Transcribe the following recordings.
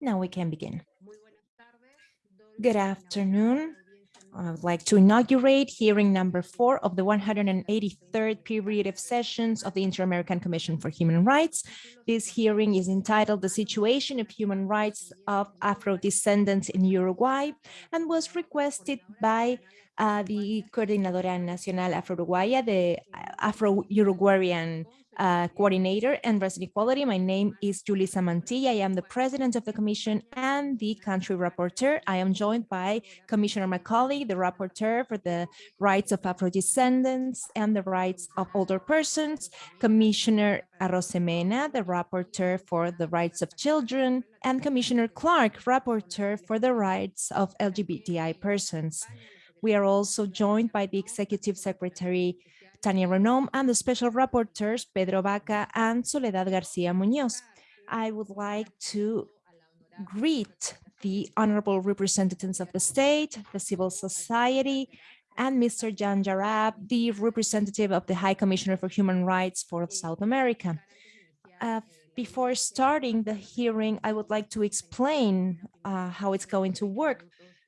Now we can begin. Good afternoon. I would like to inaugurate hearing number four of the 183rd period of sessions of the Inter-American Commission for Human Rights. This hearing is entitled The Situation of Human Rights of Afro-Descendants in Uruguay and was requested by uh, the Coordinadora Nacional Afro-Uruguaya, the Afro-Uruguayan uh, coordinator and resident equality. My name is Julissa Mantilla. I am the president of the commission and the country rapporteur. I am joined by Commissioner Macaulay, the rapporteur for the rights of Afro-descendants and the rights of older persons, Commissioner Arosemena, the rapporteur for the rights of children, and Commissioner Clark, rapporteur for the rights of LGBTI persons. We are also joined by the executive secretary Tania Renom, and the special rapporteurs, Pedro Vaca and Soledad Garcia Munoz. I would like to greet the honorable representatives of the state, the civil society, and Mr. Jan Jarab, the representative of the High Commissioner for Human Rights for South America. Uh, before starting the hearing, I would like to explain uh, how it's going to work.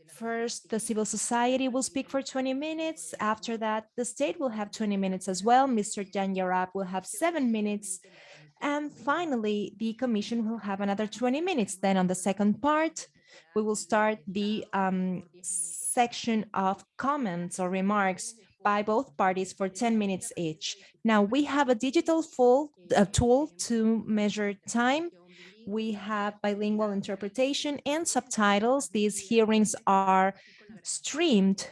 First, the civil society will speak for 20 minutes. After that, the state will have 20 minutes as well. Mr. Jan Jarab will have seven minutes. And finally, the commission will have another 20 minutes. Then on the second part, we will start the um, section of comments or remarks by both parties for 10 minutes each. Now we have a digital full uh, tool to measure time we have bilingual interpretation and subtitles. These hearings are streamed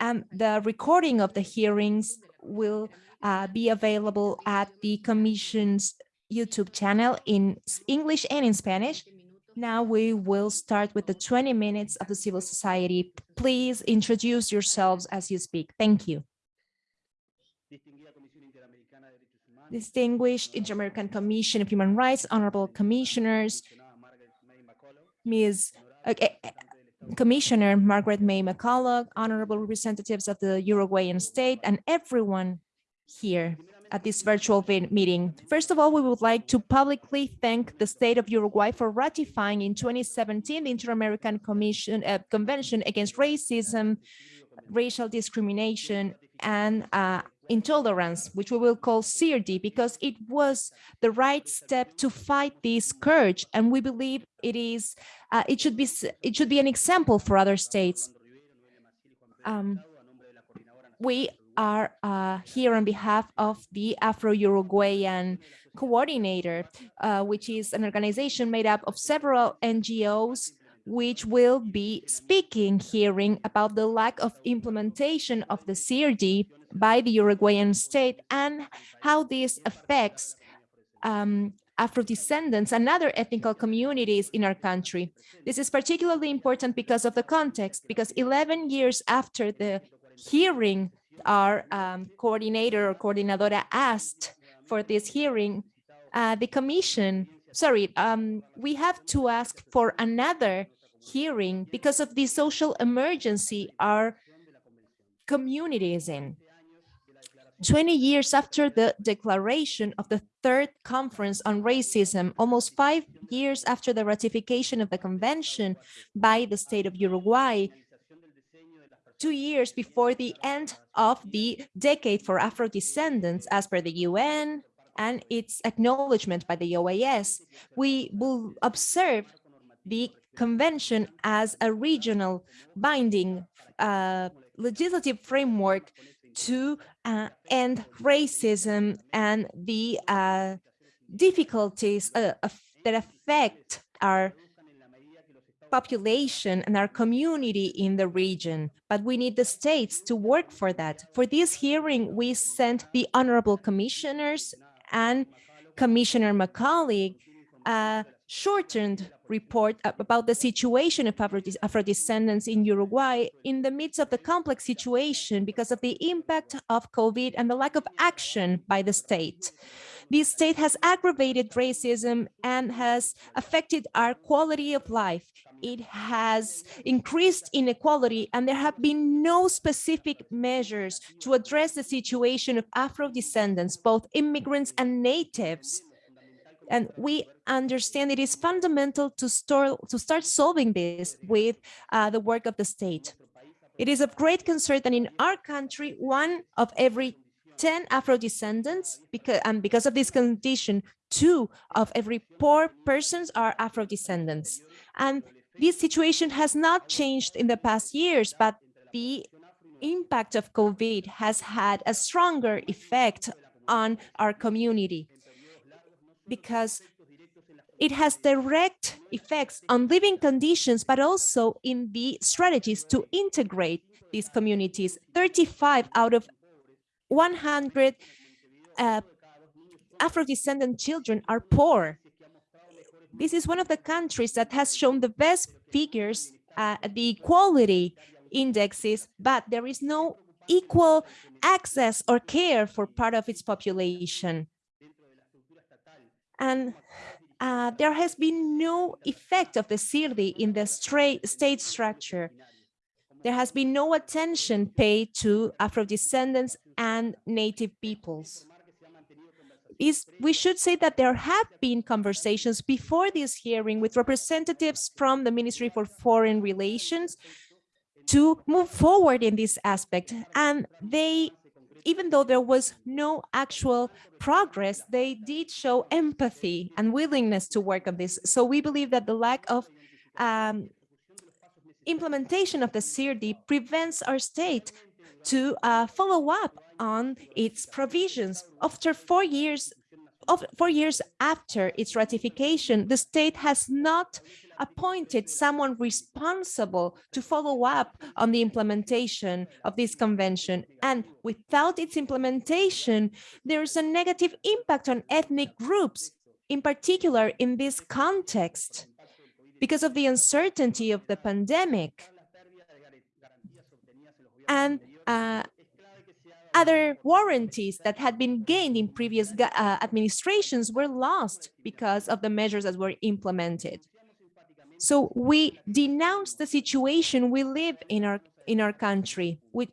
and the recording of the hearings will uh, be available at the Commission's YouTube channel in English and in Spanish. Now we will start with the 20 minutes of the civil society. Please introduce yourselves as you speak. Thank you. Distinguished Inter-American Commission of Human Rights, honorable commissioners, Ms. Uh, Commissioner Margaret May Macaulay, honorable representatives of the Uruguayan state, and everyone here at this virtual meeting. First of all, we would like to publicly thank the state of Uruguay for ratifying in 2017 the Inter-American Commission uh, Convention Against Racism, Racial Discrimination, and uh, intolerance, which we will call CRD, because it was the right step to fight this scourge, and we believe it is uh, it should be it should be an example for other states. Um, we are uh, here on behalf of the Afro-Uruguayan Coordinator, uh, which is an organization made up of several NGOs which will be speaking hearing about the lack of implementation of the CIRD by the Uruguayan state and how this affects um, Afro-descendants and other ethnical communities in our country. This is particularly important because of the context, because 11 years after the hearing, our um, coordinator or coordinadora asked for this hearing, uh, the commission, sorry, um, we have to ask for another hearing because of the social emergency our community is in. 20 years after the declaration of the third conference on racism, almost five years after the ratification of the convention by the state of Uruguay, two years before the end of the decade for Afro-descendants as per the UN and its acknowledgement by the OAS, we will observe the convention as a regional binding uh, legislative framework to uh, end racism and the uh, difficulties uh, that affect our population and our community in the region, but we need the states to work for that. For this hearing, we sent the honorable commissioners and Commissioner Macaulay a shortened report about the situation of Afro-descendants in Uruguay in the midst of the complex situation because of the impact of COVID and the lack of action by the state. The state has aggravated racism and has affected our quality of life. It has increased inequality and there have been no specific measures to address the situation of Afro-descendants, both immigrants and natives, And we understand it is fundamental to, store, to start solving this with uh, the work of the state. It is of great concern that in our country, one of every 10 Afro-descendants, because, and because of this condition, two of every poor persons are Afro-descendants. And this situation has not changed in the past years, but the impact of COVID has had a stronger effect on our community because it has direct effects on living conditions, but also in the strategies to integrate these communities. 35 out of 100 uh, Afro-descendant children are poor. This is one of the countries that has shown the best figures uh, the equality indexes, but there is no equal access or care for part of its population. And uh, there has been no effect of the CIRDI in the state structure. There has been no attention paid to Afro-descendants and native peoples. Is, we should say that there have been conversations before this hearing with representatives from the Ministry for Foreign Relations to move forward in this aspect. And they, even though there was no actual progress, they did show empathy and willingness to work on this. So we believe that the lack of um, implementation of the CIRDI prevents our state to uh, follow up on its provisions. After four years, of four years after its ratification, the state has not appointed someone responsible to follow up on the implementation of this convention. And without its implementation, there is a negative impact on ethnic groups, in particular in this context, because of the uncertainty of the pandemic. And uh, other warranties that had been gained in previous uh, administrations were lost because of the measures that were implemented. So we denounce the situation we live in our in our country. With,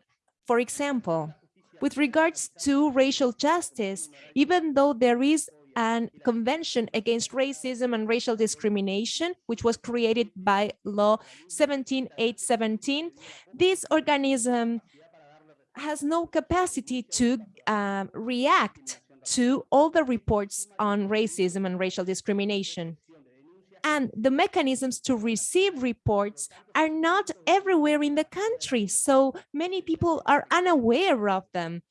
for example, with regards to racial justice, even though there is an convention against racism and racial discrimination, which was created by law 17817, this organism has no capacity to um, react to all the reports on racism and racial discrimination. And the mechanisms to receive reports are not everywhere in the country, so many people are unaware of them.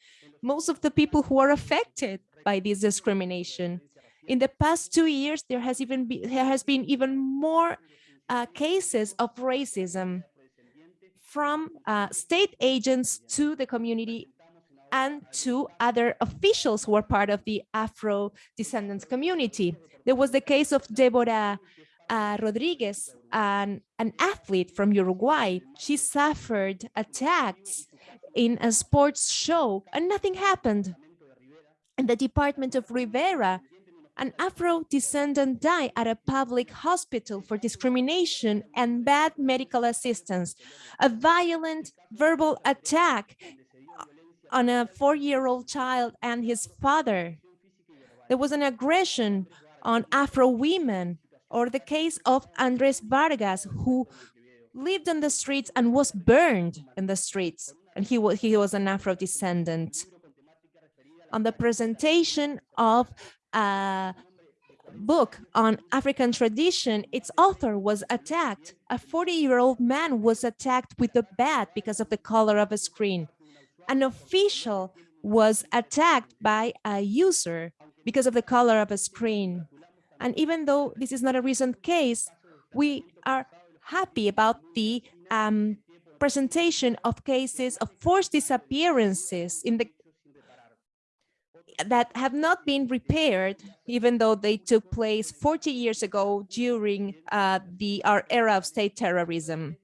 Most of the people who are affected by this discrimination. In the past two years, there has even been, there has been even more uh, cases of racism from uh, state agents to the community and to other officials who are part of the Afro descendants community. There was the case of Deborah uh, Rodriguez, an, an athlete from Uruguay. She suffered attacks in a sports show and nothing happened. In the department of Rivera, an Afro-descendant died at a public hospital for discrimination and bad medical assistance. A violent verbal attack on a four-year-old child and his father. There was an aggression on Afro women or the case of Andres Vargas, who lived on the streets and was burned in the streets. And he was, he was an Afro-descendant. On the presentation of a book on African tradition, its author was attacked. A 40-year-old man was attacked with a bat because of the color of a screen. An official was attacked by a user because of the color of a screen. And even though this is not a recent case, we are happy about the um, presentation of cases of forced disappearances in the that have not been repaired, even though they took place 40 years ago during uh, the our era of state terrorism.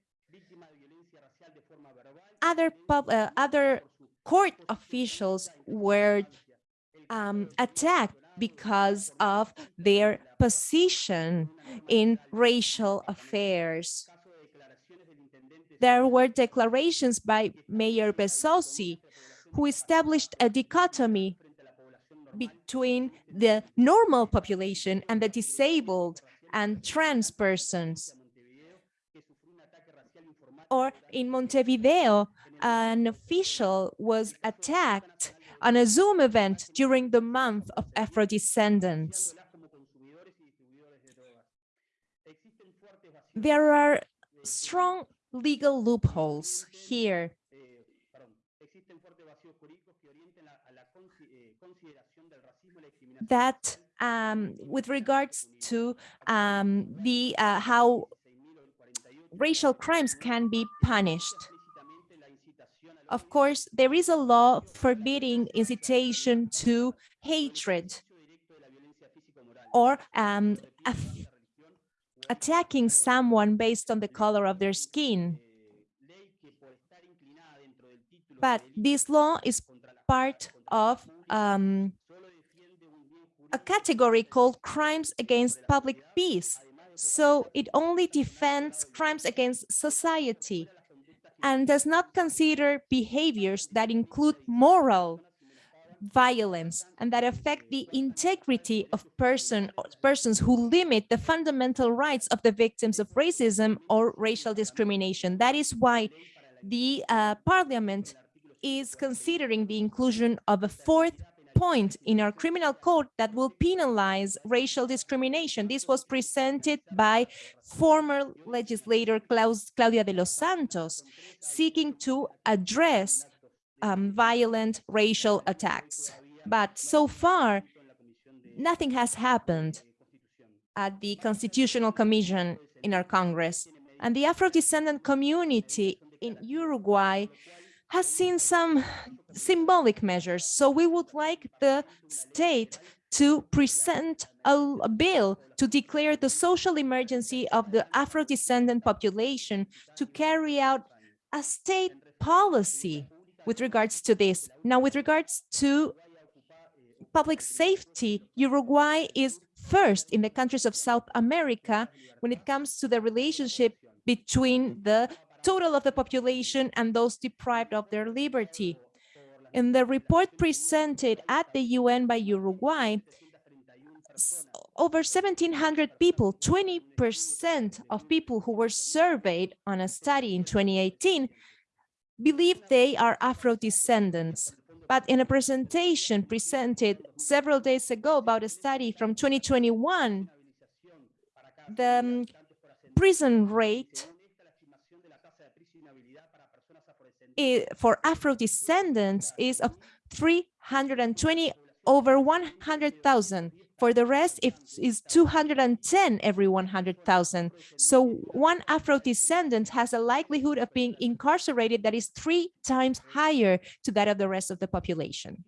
Other pub, uh, other court officials were um, attacked because of their position in racial affairs. There were declarations by Mayor Bezosi, who established a dichotomy between the normal population and the disabled and trans persons. Or in Montevideo, an official was attacked on a Zoom event during the month of Afro-descendants. There are strong legal loopholes here. That um, with regards to um, the uh, how racial crimes can be punished. Of course, there is a law forbidding incitation to hatred or um, attacking someone based on the color of their skin. But this law is part of um, a category called crimes against public peace. So it only defends crimes against society and does not consider behaviors that include moral violence and that affect the integrity of person persons who limit the fundamental rights of the victims of racism or racial discrimination. That is why the uh, parliament is considering the inclusion of a fourth point in our criminal code that will penalize racial discrimination. This was presented by former legislator Klaus, Claudia de los Santos, seeking to address um, violent racial attacks. But so far, nothing has happened at the Constitutional Commission in our Congress. And the Afro-descendant community in Uruguay has seen some symbolic measures. So we would like the state to present a, bill to declare the social emergency of the Afro-descendant population to carry out a state policy with regards to this. Now, with regards to public safety, Uruguay is first in the countries of South America when it comes to the relationship between the total of the population and those deprived of their liberty. In the report presented at the UN by Uruguay, over 1,700 people, 20% of people who were surveyed on a study in 2018, believe they are Afro-descendants. But in a presentation presented several days ago about a study from 2021, the um, prison rate for Afro-descendants is of 320 over 100,000. For the rest, it is 210 every 100,000. So one Afro-descendant has a likelihood of being incarcerated that is three times higher to that of the rest of the population.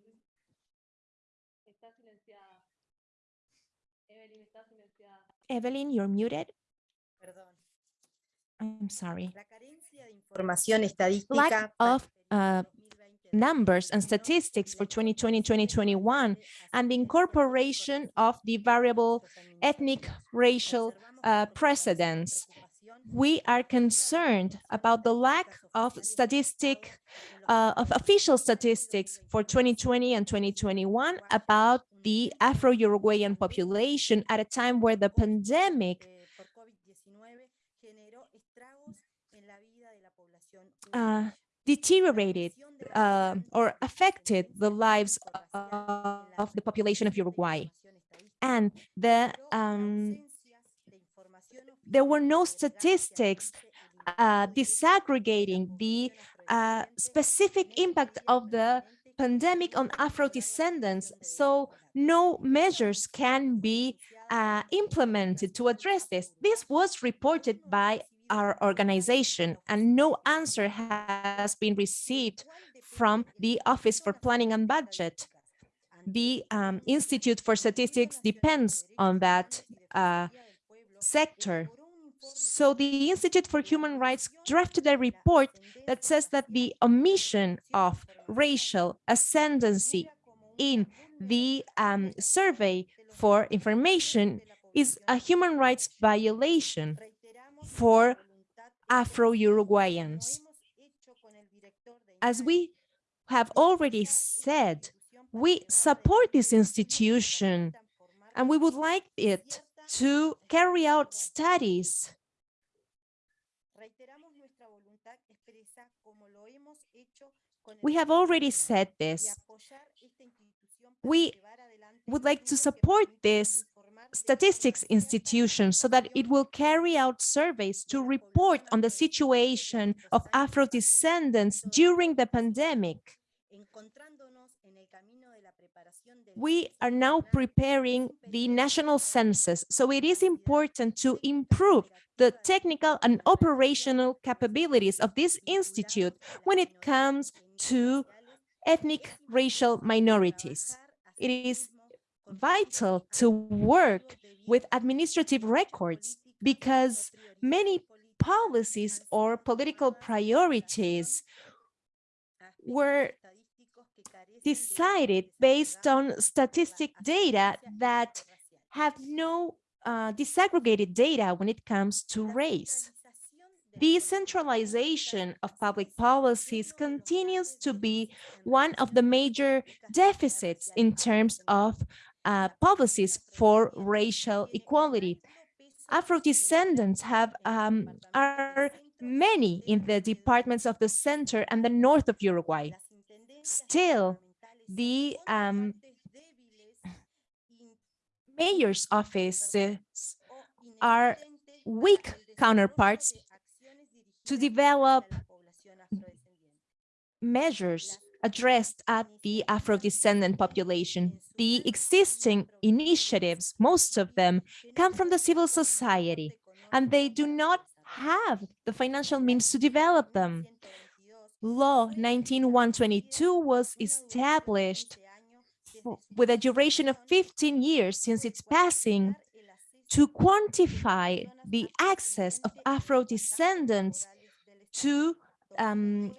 Evelyn, you're muted. I'm sorry. Lack of uh, numbers and statistics for 2020-2021 and the incorporation of the variable ethnic racial uh, precedents. We are concerned about the lack of statistic, uh, of official statistics for 2020 and 2021 about the Afro-Uruguayan population at a time where the pandemic uh, deteriorated uh, or affected the lives of, of, the population of Uruguay. And the, um, there were no statistics uh, disaggregating the uh, specific impact of the pandemic on Afro-descendants, so no measures can be uh, implemented to address this. This was reported by our organization and no answer has been received from the Office for Planning and Budget. The um, Institute for Statistics depends on that uh, sector. So the Institute for Human Rights drafted a report that says that the omission of racial ascendancy in the um, survey for information is a human rights violation for Afro-Uruguayans. As we have already said, We support this institution and we would like it to carry out studies We have already said this. We would like to support this statistics institution so that it will carry out surveys to report on the situation of Afro-descendants during the pandemic. We are now preparing the national census, so it is important to improve the technical and operational capabilities of this institute when it comes to ethnic racial minorities. It is vital to work with administrative records because many policies or political priorities were decided based on statistic data that have no uh, disaggregated data when it comes to race. The decentralization of public policies continues to be one of the major deficits in terms of uh, policies for racial equality. Afro-descendants have um, are many in the departments of the center and the north of Uruguay. Still, the um, mayor's offices are weak counterparts to develop measures addressed at the Afro-descendant population. The existing initiatives, most of them, come from the civil society, and they do not have the financial means to develop them. Law 19122 was established with a duration of 15 years since its passing to quantify the access of Afro-descendants to um,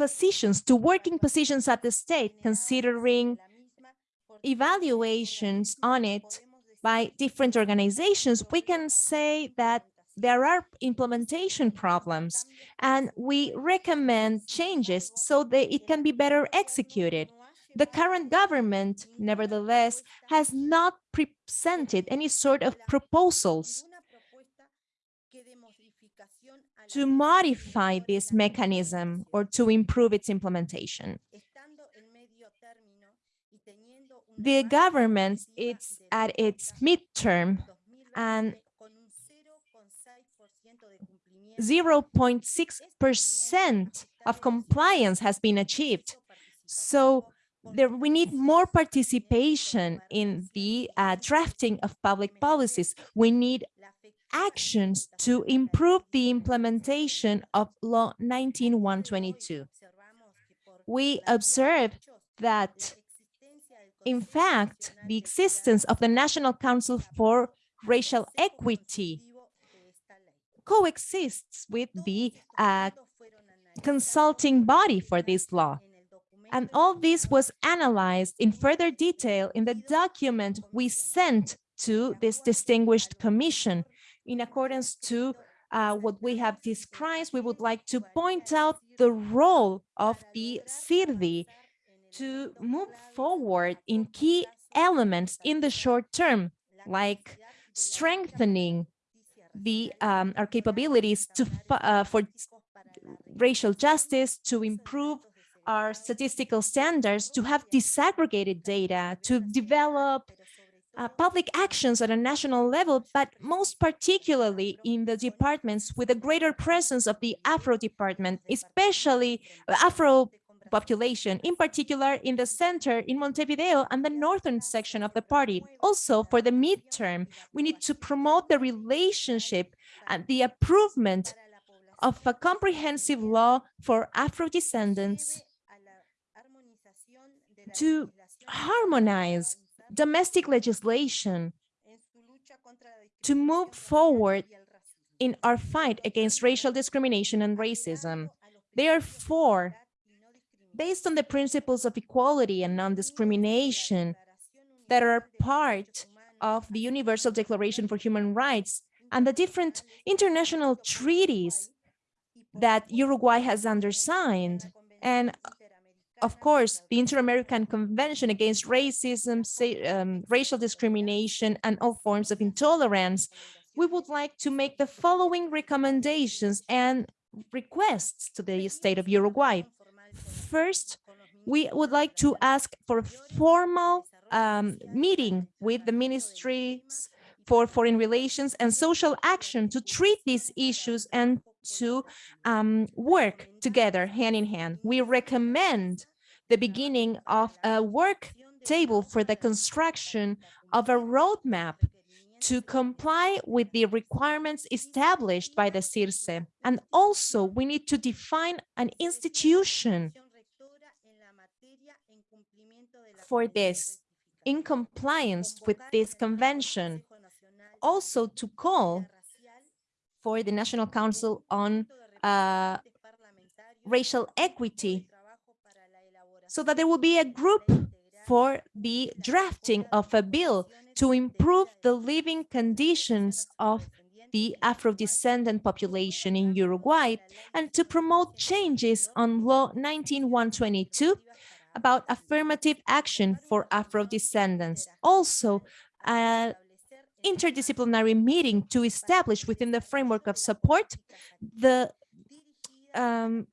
positions, to working positions at the state, considering evaluations on it by different organizations, we can say that there are implementation problems and we recommend changes so that it can be better executed. The current government, nevertheless, has not presented any sort of proposals to modify this mechanism or to improve its implementation. The government is at its midterm and 0.6% of compliance has been achieved. So there, we need more participation in the uh, drafting of public policies. We need actions to improve the implementation of Law 19122. We observe that, in fact, the existence of the National Council for Racial Equity coexists with the uh, consulting body for this law. And all this was analyzed in further detail in the document we sent to this distinguished commission. In accordance to uh, what we have described, we would like to point out the role of the CIRDI to move forward in key elements in the short term, like strengthening the um, our capabilities to uh, for racial justice, to improve our statistical standards, to have disaggregated data, to develop uh, public actions at a national level, but most particularly in the departments with a greater presence of the Afro department, especially Afro population, in particular in the center in Montevideo and the northern section of the party. Also, for the midterm, we need to promote the relationship and the improvement of a comprehensive law for Afro-descendants to harmonize domestic legislation to move forward in our fight against racial discrimination and racism. Therefore, based on the principles of equality and non-discrimination that are part of the Universal Declaration for Human Rights and the different international treaties that Uruguay has undersigned and of course, the Inter-American Convention Against Racism, um, Racial Discrimination, and all forms of intolerance, we would like to make the following recommendations and requests to the state of Uruguay. First, we would like to ask for a formal um, meeting with the ministries for foreign relations and social action to treat these issues and to um, work together hand in hand. We recommend the beginning of a work table for the construction of a roadmap to comply with the requirements established by the CIRSE. And also we need to define an institution for this in compliance with this convention. Also to call for the National Council on uh, Racial Equity so that there will be a group for the drafting of a bill to improve the living conditions of the Afro-descendant population in Uruguay and to promote changes on Law 19122 about affirmative action for Afro-descendants. Also, an interdisciplinary meeting to establish within the framework of support the um,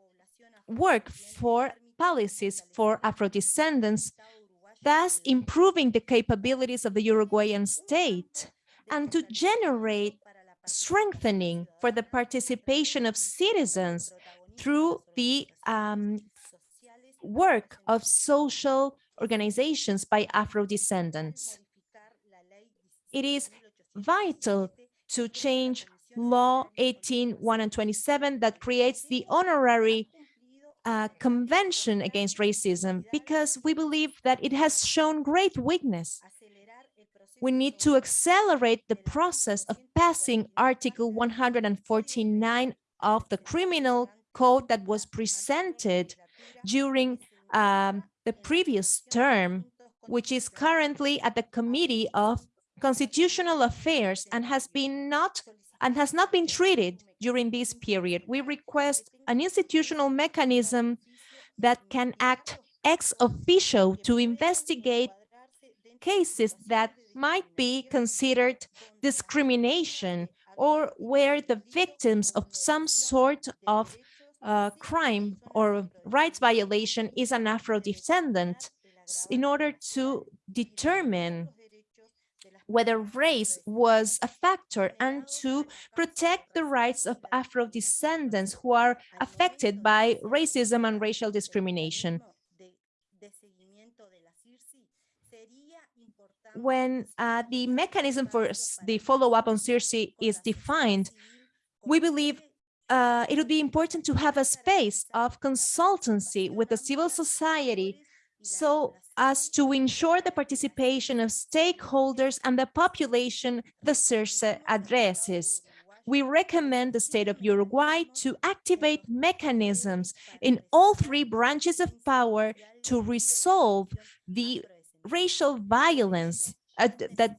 work for policies for Afro-descendants, thus improving the capabilities of the Uruguayan state and to generate strengthening for the participation of citizens through the um, work of social organizations by Afro-descendants. It is vital to change Law 18, 1 and 27 that creates the honorary uh, Convention Against Racism because we believe that it has shown great weakness. We need to accelerate the process of passing Article 149 of the Criminal Code that was presented during um, the previous term, which is currently at the Committee of Constitutional Affairs and has been not and has not been treated during this period. We request an institutional mechanism that can act ex officio to investigate cases that might be considered discrimination or where the victims of some sort of uh, crime or rights violation is an Afro-descendant in order to determine whether race was a factor and to protect the rights of Afro-descendants who are affected by racism and racial discrimination. When uh, the mechanism for the follow-up on CIRSE is defined, we believe uh, it would be important to have a space of consultancy with the civil society so as to ensure the participation of stakeholders and the population the CIRSE addresses. We recommend the state of Uruguay to activate mechanisms in all three branches of power to resolve the racial violence uh, that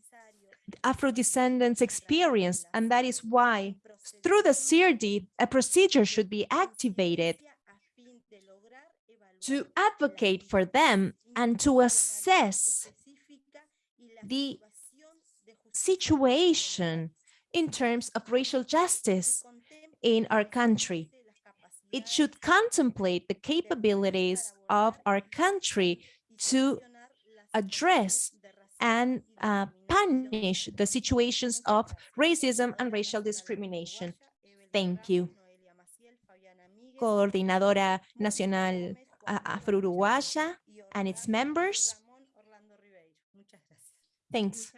Afro-descendants experience, and that is why through the CIRDI, a procedure should be activated to advocate for them and to assess the situation in terms of racial justice in our country. It should contemplate the capabilities of our country to address and uh, punish the situations of racism and racial discrimination. Thank you. Coordinadora Nacional Afro-Uruguaya and its members. Thanks.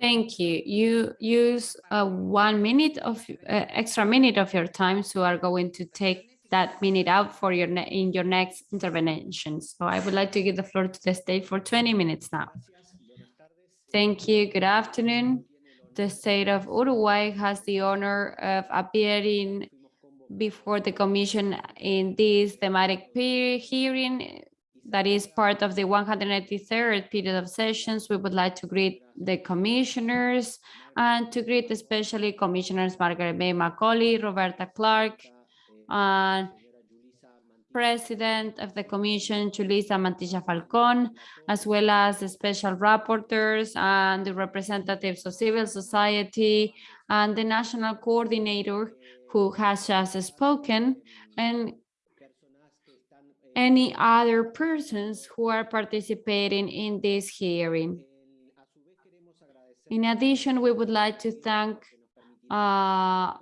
Thank you. You use uh, one minute of uh, extra minute of your time, so are going to take that minute out for your in your next intervention. So I would like to give the floor to the state for 20 minutes now. Thank you. Good afternoon. The state of Uruguay has the honor of appearing before the commission in this thematic hearing that is part of the 183rd period of sessions. We would like to greet the commissioners and to greet especially commissioners Margaret May Macaulay, Roberta Clark, and President of the Commission, Julissa Mantilla Falcon, as well as the special rapporteurs and the representatives of civil society and the national coordinator who has just spoken, and any other persons who are participating in this hearing. In addition, we would like to thank uh,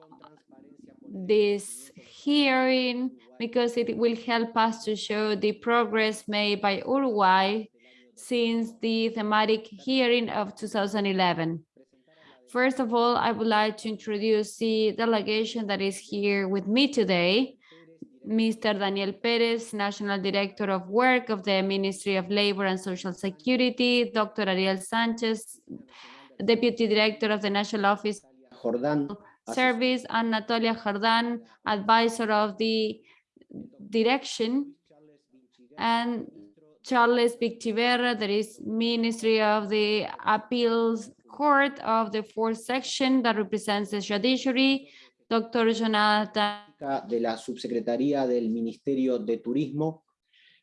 this hearing because it will help us to show the progress made by Uruguay since the thematic hearing of 2011. First of all, I would like to introduce the delegation that is here with me today. Mr. Daniel Perez, National Director of Work of the Ministry of Labor and Social Security, Dr. Ariel Sanchez, Deputy Director of the National Office Jordán, Service, and Natalia Jordan, Advisor of the Direction, and Charles Victiverra, that is Ministry of the Appeals Court of the Fourth Section that represents the judiciary, Dr. Jonathan de la Subsecretaría del Ministerio de Turismo,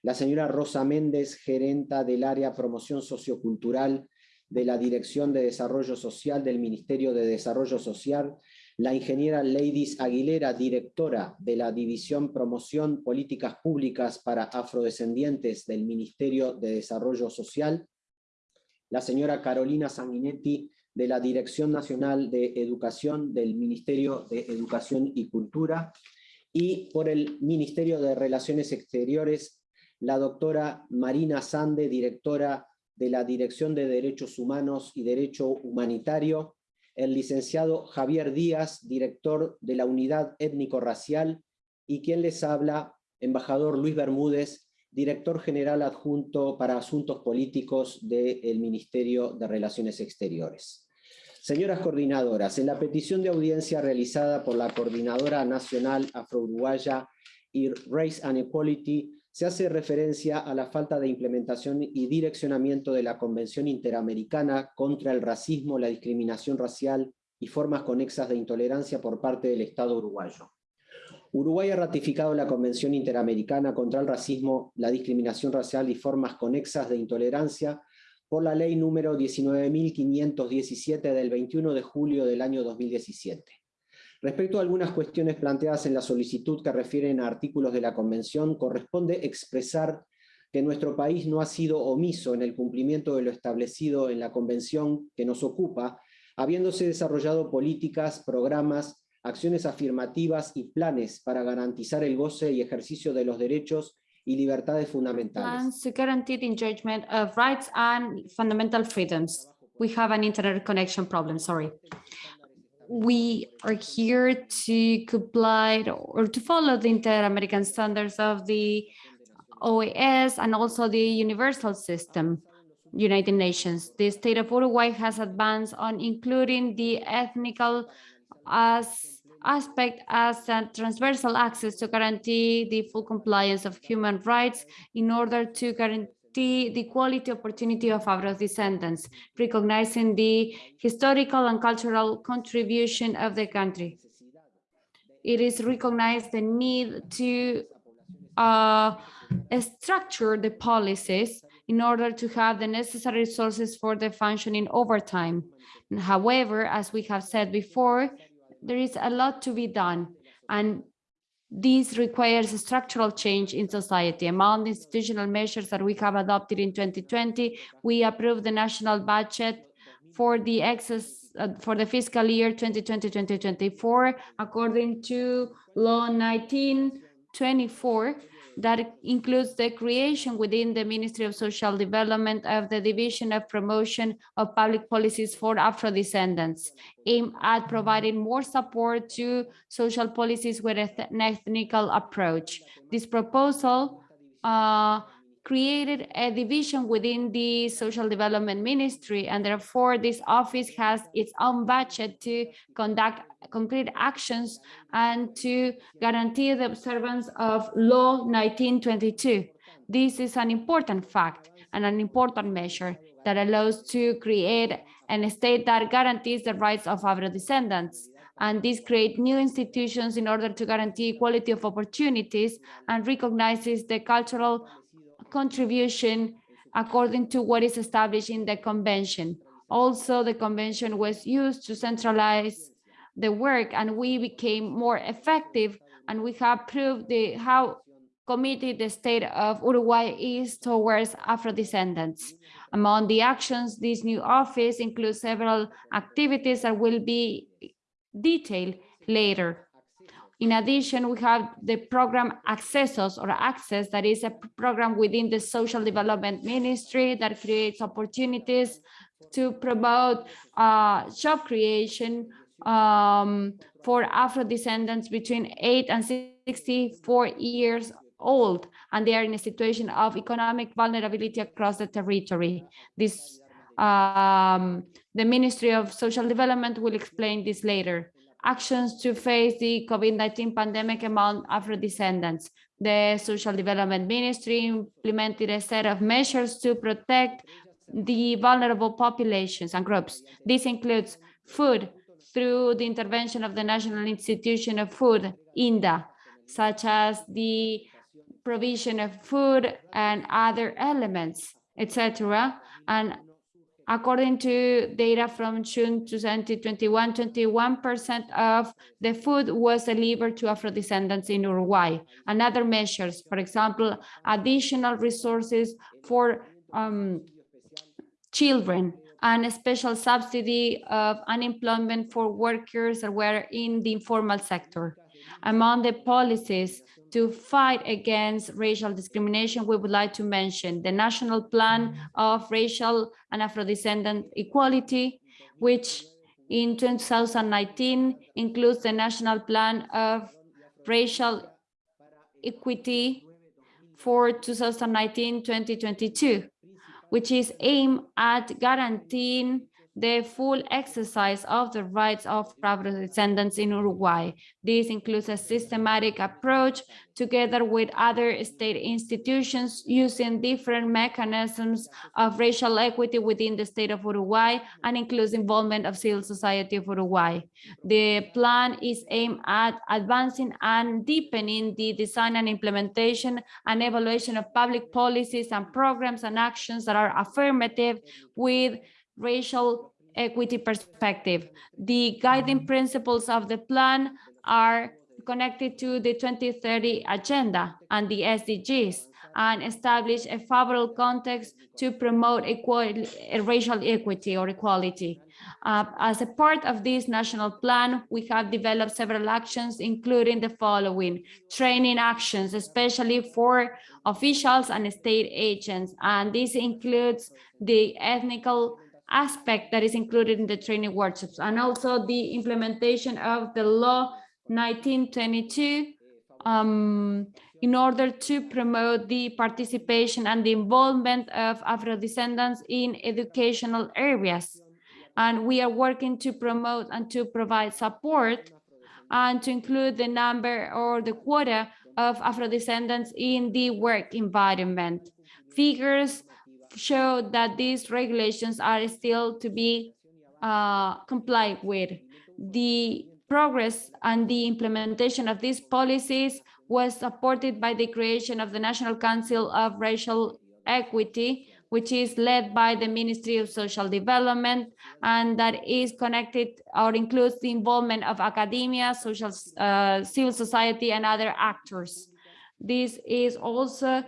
la señora Rosa Méndez, gerenta del área Promoción Sociocultural de la Dirección de Desarrollo Social del Ministerio de Desarrollo Social, la ingeniera Ladies Aguilera, directora de la División Promoción Políticas Públicas para Afrodescendientes del Ministerio de Desarrollo Social, la señora Carolina Sanguinetti, de la Dirección Nacional de Educación del Ministerio de Educación y Cultura, y por el Ministerio de Relaciones Exteriores, la doctora Marina Sande, directora de la Dirección de Derechos Humanos y Derecho Humanitario, el licenciado Javier Díaz, director de la Unidad Étnico-Racial, y quien les habla, embajador Luis Bermúdez, director general adjunto para Asuntos Políticos del Ministerio de Relaciones Exteriores. Señoras coordinadoras, en la petición de audiencia realizada por la Coordinadora Nacional Afro-Uruguaya y Race and Equality, se hace referencia a la falta de implementación y direccionamiento de la Convención Interamericana contra el Racismo, la Discriminación Racial y formas conexas de intolerancia por parte del Estado uruguayo. Uruguay ha ratificado la Convención Interamericana contra el Racismo, la Discriminación Racial y formas conexas de intolerancia por la ley número 19.517 del 21 de julio del año 2017. Respecto a algunas cuestiones planteadas en la solicitud que refieren a artículos de la Convención, corresponde expresar que nuestro país no ha sido omiso en el cumplimiento de lo establecido en la Convención que nos ocupa, habiéndose desarrollado políticas, programas, acciones afirmativas y planes para garantizar el goce y ejercicio de los derechos y libertades fundamentales. to guarantee the enjoyment of rights and fundamental freedoms. We have an internet connection problem, sorry. We are here to comply or to follow the inter-American standards of the OAS and also the universal system, United Nations. The state of Uruguay has advanced on including the ethnical as aspect as a transversal access to guarantee the full compliance of human rights in order to guarantee the quality opportunity of our descendants, recognizing the historical and cultural contribution of the country. It is recognized the need to uh, structure the policies in order to have the necessary resources for the functioning over time. However, as we have said before, there is a lot to be done and this requires a structural change in society. Among the institutional measures that we have adopted in 2020, we approved the national budget for the excess uh, for the fiscal year 2020-2024 according to law 1924 that includes the creation within the Ministry of Social Development of the Division of Promotion of Public Policies for Afro-Descendants, aimed at providing more support to social policies with an ethnical approach. This proposal uh, created a division within the social development ministry and therefore this office has its own budget to conduct concrete actions and to guarantee the observance of law 1922 this is an important fact and an important measure that allows to create an state that guarantees the rights of Afro-descendants. And this create new institutions in order to guarantee equality of opportunities and recognizes the cultural contribution according to what is established in the convention. Also, the convention was used to centralize the work and we became more effective and we have proved the, how committed the state of Uruguay is towards Afro-descendants. Among the actions, this new office includes several activities that will be detailed later. In addition, we have the program Accesos or Access, that is a program within the Social Development Ministry that creates opportunities to promote uh, job creation um, for Afro-descendants between 8 and 64 years old, and they are in a situation of economic vulnerability across the territory. This, um, the Ministry of Social Development will explain this later. Actions to face the COVID-19 pandemic among Afro-descendants. The Social Development Ministry implemented a set of measures to protect the vulnerable populations and groups. This includes food through the intervention of the National Institution of Food, INDA, such as the provision of food and other elements, etc. And according to data from June 2021, 21% of the food was delivered to Afro-descendants in Uruguay. And other measures, for example, additional resources for um, children and a special subsidy of unemployment for workers that were in the informal sector. Among the policies to fight against racial discrimination, we would like to mention the National Plan of Racial and Afro-Descendant Equality, which in 2019 includes the National Plan of Racial Equity for 2019-2022 which is aimed at guaranteeing the full exercise of the rights of Afro-descendants in Uruguay. This includes a systematic approach together with other state institutions using different mechanisms of racial equity within the state of Uruguay and includes involvement of civil society of Uruguay. The plan is aimed at advancing and deepening the design and implementation and evaluation of public policies and programs and actions that are affirmative with racial equity perspective. The guiding principles of the plan are connected to the 2030 agenda and the SDGs and establish a favorable context to promote equality, racial equity or equality. Uh, as a part of this national plan, we have developed several actions, including the following training actions, especially for officials and state agents. And this includes the ethnical aspect that is included in the training workshops and also the implementation of the law 1922 um, in order to promote the participation and the involvement of Afro-descendants in educational areas. And we are working to promote and to provide support and to include the number or the quota of Afro-descendants in the work environment. Figures show that these regulations are still to be uh, complied with. The progress and the implementation of these policies was supported by the creation of the National Council of Racial Equity, which is led by the Ministry of Social Development and that is connected or includes the involvement of academia, social, uh, civil society and other actors. This is also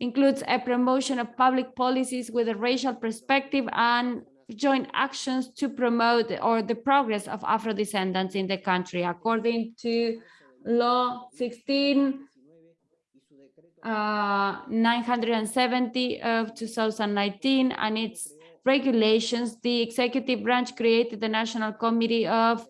includes a promotion of public policies with a racial perspective and joint actions to promote or the progress of Afro-descendants in the country. According to Law 16, uh, 970 of 2019 and its regulations, the executive branch created the National Committee of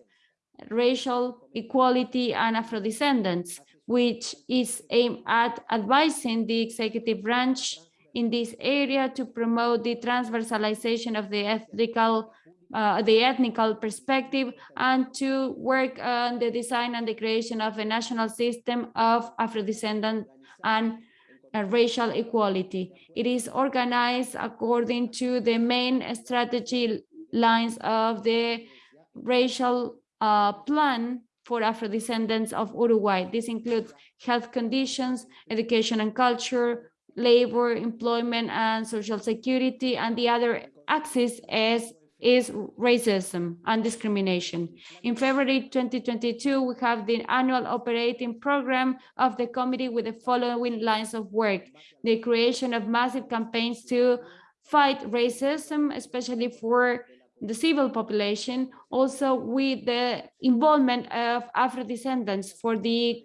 Racial Equality and Afro-descendants which is aimed at advising the executive branch in this area to promote the transversalization of the ethical uh, the ethnical perspective and to work on the design and the creation of a national system of Afro-descendant and uh, racial equality. It is organized according to the main strategy lines of the racial uh, plan for Afro-descendants of Uruguay. This includes health conditions, education and culture, labor, employment and social security, and the other axis is, is racism and discrimination. In February 2022, we have the annual operating program of the committee with the following lines of work. The creation of massive campaigns to fight racism, especially for the civil population, also with the involvement of Afro-descendants for the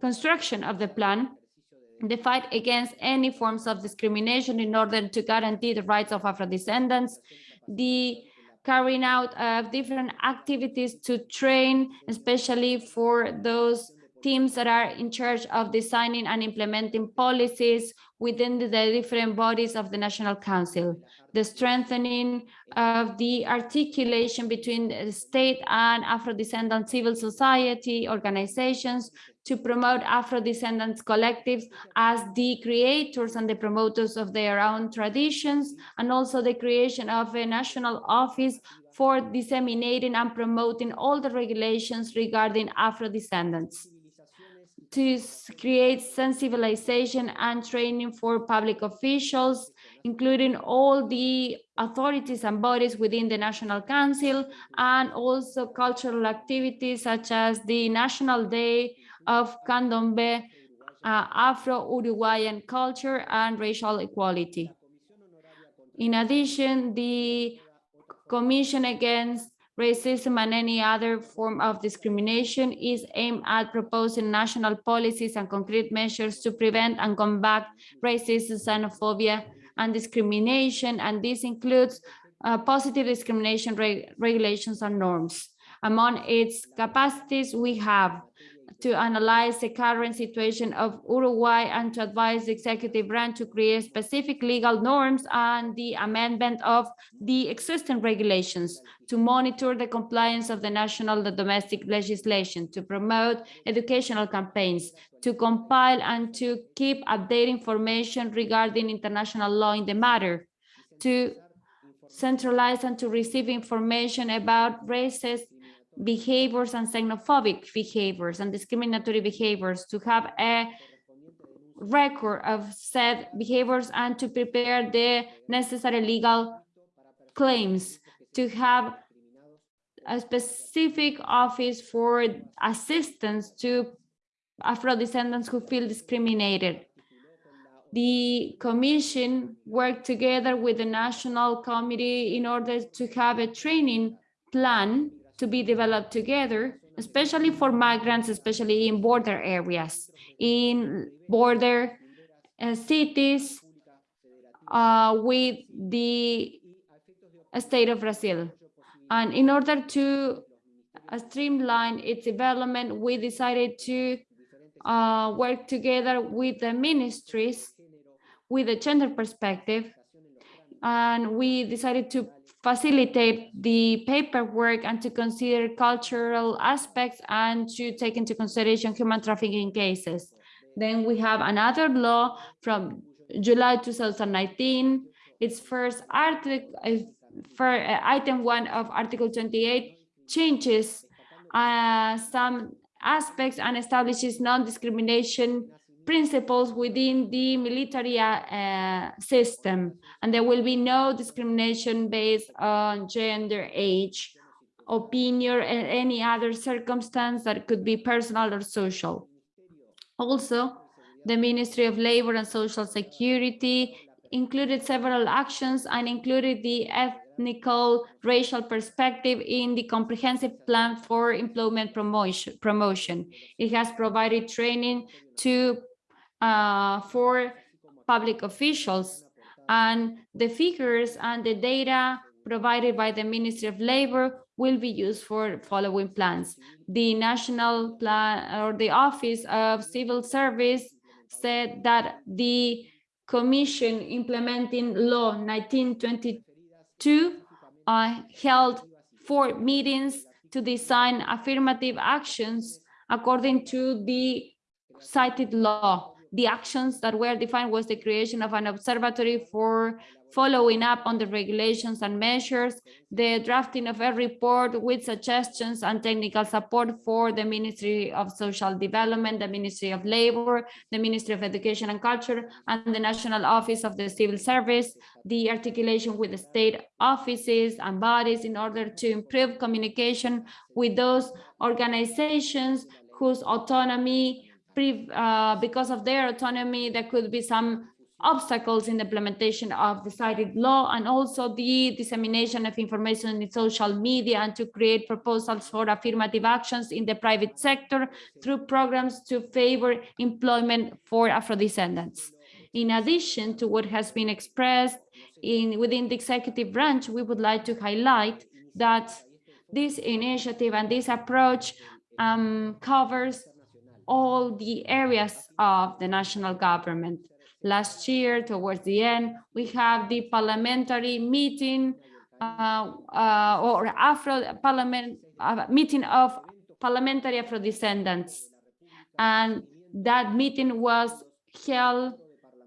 construction of the plan, the fight against any forms of discrimination in order to guarantee the rights of Afro-descendants, the carrying out of different activities to train, especially for those teams that are in charge of designing and implementing policies within the different bodies of the National Council, the strengthening of the articulation between the state and Afro-descendant civil society organizations to promote Afro-descendants collectives as the creators and the promoters of their own traditions, and also the creation of a national office for disseminating and promoting all the regulations regarding Afro-descendants to create sensibilization and training for public officials, including all the authorities and bodies within the National Council, and also cultural activities such as the National Day of Candombe, uh, Afro-Uruguayan culture and racial equality. In addition, the Commission Against Racism and any other form of discrimination is aimed at proposing national policies and concrete measures to prevent and combat racism, xenophobia, and discrimination. And this includes uh, positive discrimination reg regulations and norms. Among its capacities, we have to analyze the current situation of Uruguay and to advise the executive branch to create specific legal norms and the amendment of the existing regulations to monitor the compliance of the national and domestic legislation, to promote educational campaigns, to compile and to keep updated information regarding international law in the matter, to centralize and to receive information about racist behaviors and xenophobic behaviors and discriminatory behaviors to have a record of said behaviors and to prepare the necessary legal claims to have a specific office for assistance to Afro-descendants who feel discriminated. The commission worked together with the National Committee in order to have a training plan to be developed together, especially for migrants, especially in border areas, in border uh, cities uh, with the state of Brazil. And in order to uh, streamline its development, we decided to uh, work together with the ministries with a gender perspective. And we decided to facilitate the paperwork and to consider cultural aspects and to take into consideration human trafficking cases. Then we have another law from July 2019. Its first article, for uh, item one of Article 28 changes uh, some aspects and establishes non-discrimination principles within the military uh, uh, system, and there will be no discrimination based on gender, age, opinion, and any other circumstance that could be personal or social. Also, the Ministry of Labor and Social Security included several actions and included the ethnical racial perspective in the comprehensive plan for employment promotion. promotion. It has provided training to uh, for public officials. And the figures and the data provided by the Ministry of Labor will be used for following plans. The National Plan or the Office of Civil Service said that the Commission implementing Law 1922 uh, held four meetings to design affirmative actions according to the cited law the actions that were defined was the creation of an observatory for following up on the regulations and measures, the drafting of a report with suggestions and technical support for the Ministry of Social Development, the Ministry of Labor, the Ministry of Education and Culture, and the National Office of the Civil Service, the articulation with the state offices and bodies in order to improve communication with those organizations whose autonomy, uh, because of their autonomy, there could be some obstacles in the implementation of the cited law and also the dissemination of information in social media and to create proposals for affirmative actions in the private sector through programs to favor employment for Afro-descendants. In addition to what has been expressed in within the executive branch, we would like to highlight that this initiative and this approach um, covers all the areas of the national government. Last year towards the end we have the parliamentary meeting uh, uh, or afro parliament uh, meeting of parliamentary afro descendants and that meeting was held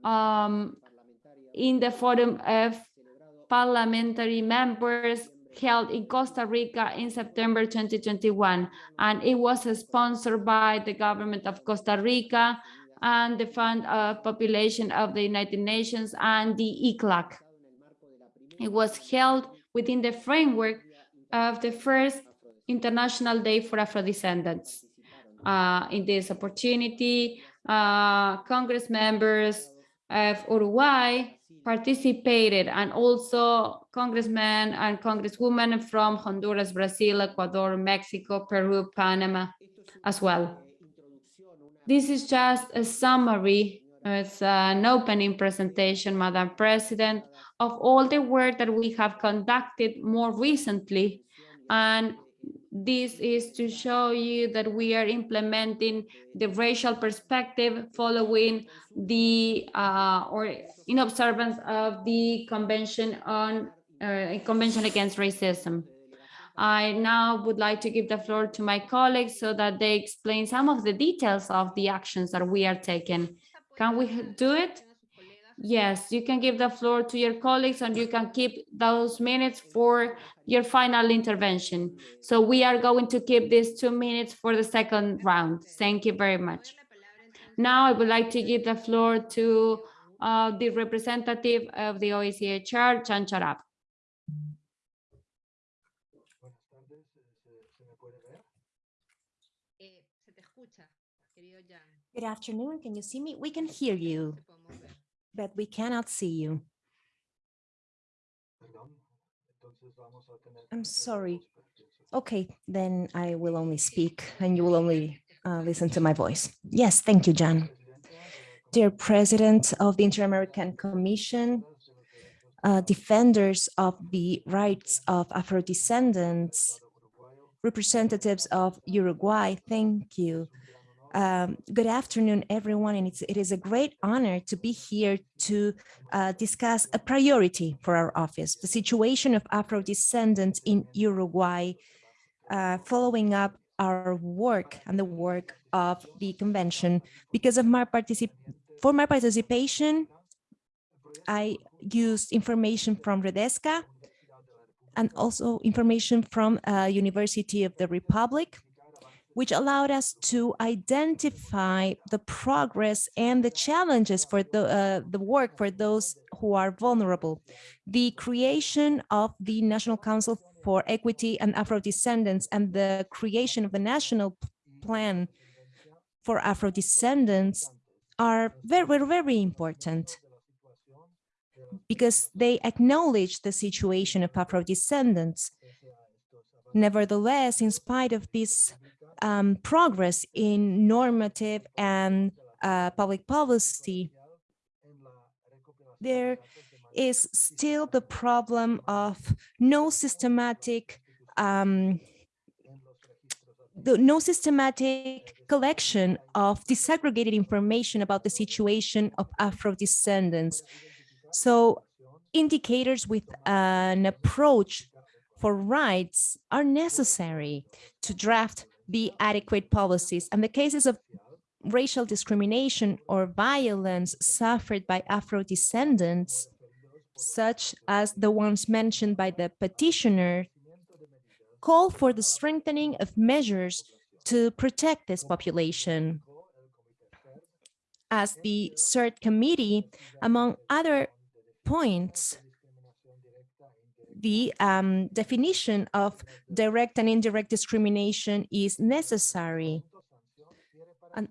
um, in the forum of parliamentary members held in Costa Rica in September 2021 and it was sponsored by the government of Costa Rica and the Fund of Population of the United Nations and the ECLAC. It was held within the framework of the first International Day for Afro-Descendants. Uh, in this opportunity, uh, Congress members of Uruguay participated and also congressmen and congresswomen from Honduras, Brazil, Ecuador, Mexico, Peru, Panama as well. This is just a summary, it's an opening presentation, Madam President, of all the work that we have conducted more recently. And this is to show you that we are implementing the racial perspective following the uh, or in observance of the Convention on uh, Convention Against Racism. I now would like to give the floor to my colleagues so that they explain some of the details of the actions that we are taking. Can we do it? Yes, you can give the floor to your colleagues and you can keep those minutes for your final intervention. So we are going to keep these two minutes for the second round. Thank you very much. Now I would like to give the floor to uh, the representative of the OHCHR, Jan Jarab. Good afternoon. Can you see me? We can hear you, but we cannot see you. I'm sorry. Okay, then I will only speak and you will only uh, listen to my voice. Yes, thank you, John. Dear President of the Inter-American Commission, uh, defenders of the rights of Afro-descendants, representatives of Uruguay, thank you um, good afternoon, everyone, and it's, it is a great honor to be here to uh, discuss a priority for our office, the situation of Afro-descendants in Uruguay, uh, following up our work and the work of the convention. Because of my particip for my participation, I used information from Redesca and also information from uh, University of the Republic, which allowed us to identify the progress and the challenges for the, uh, the work for those who are vulnerable. The creation of the National Council for Equity and Afro-Descendants and the creation of the National Plan for Afro-Descendants are very, very important because they acknowledge the situation of Afro-descendants. Nevertheless, in spite of this um, progress in normative and uh, public policy, there is still the problem of no systematic um, the no systematic collection of disaggregated information about the situation of Afro descendants. So indicators with an approach for rights are necessary to draft the adequate policies. And the cases of racial discrimination or violence suffered by Afro-descendants, such as the ones mentioned by the petitioner, call for the strengthening of measures to protect this population. As the CERD committee, among other points, the um, definition of direct and indirect discrimination is necessary. And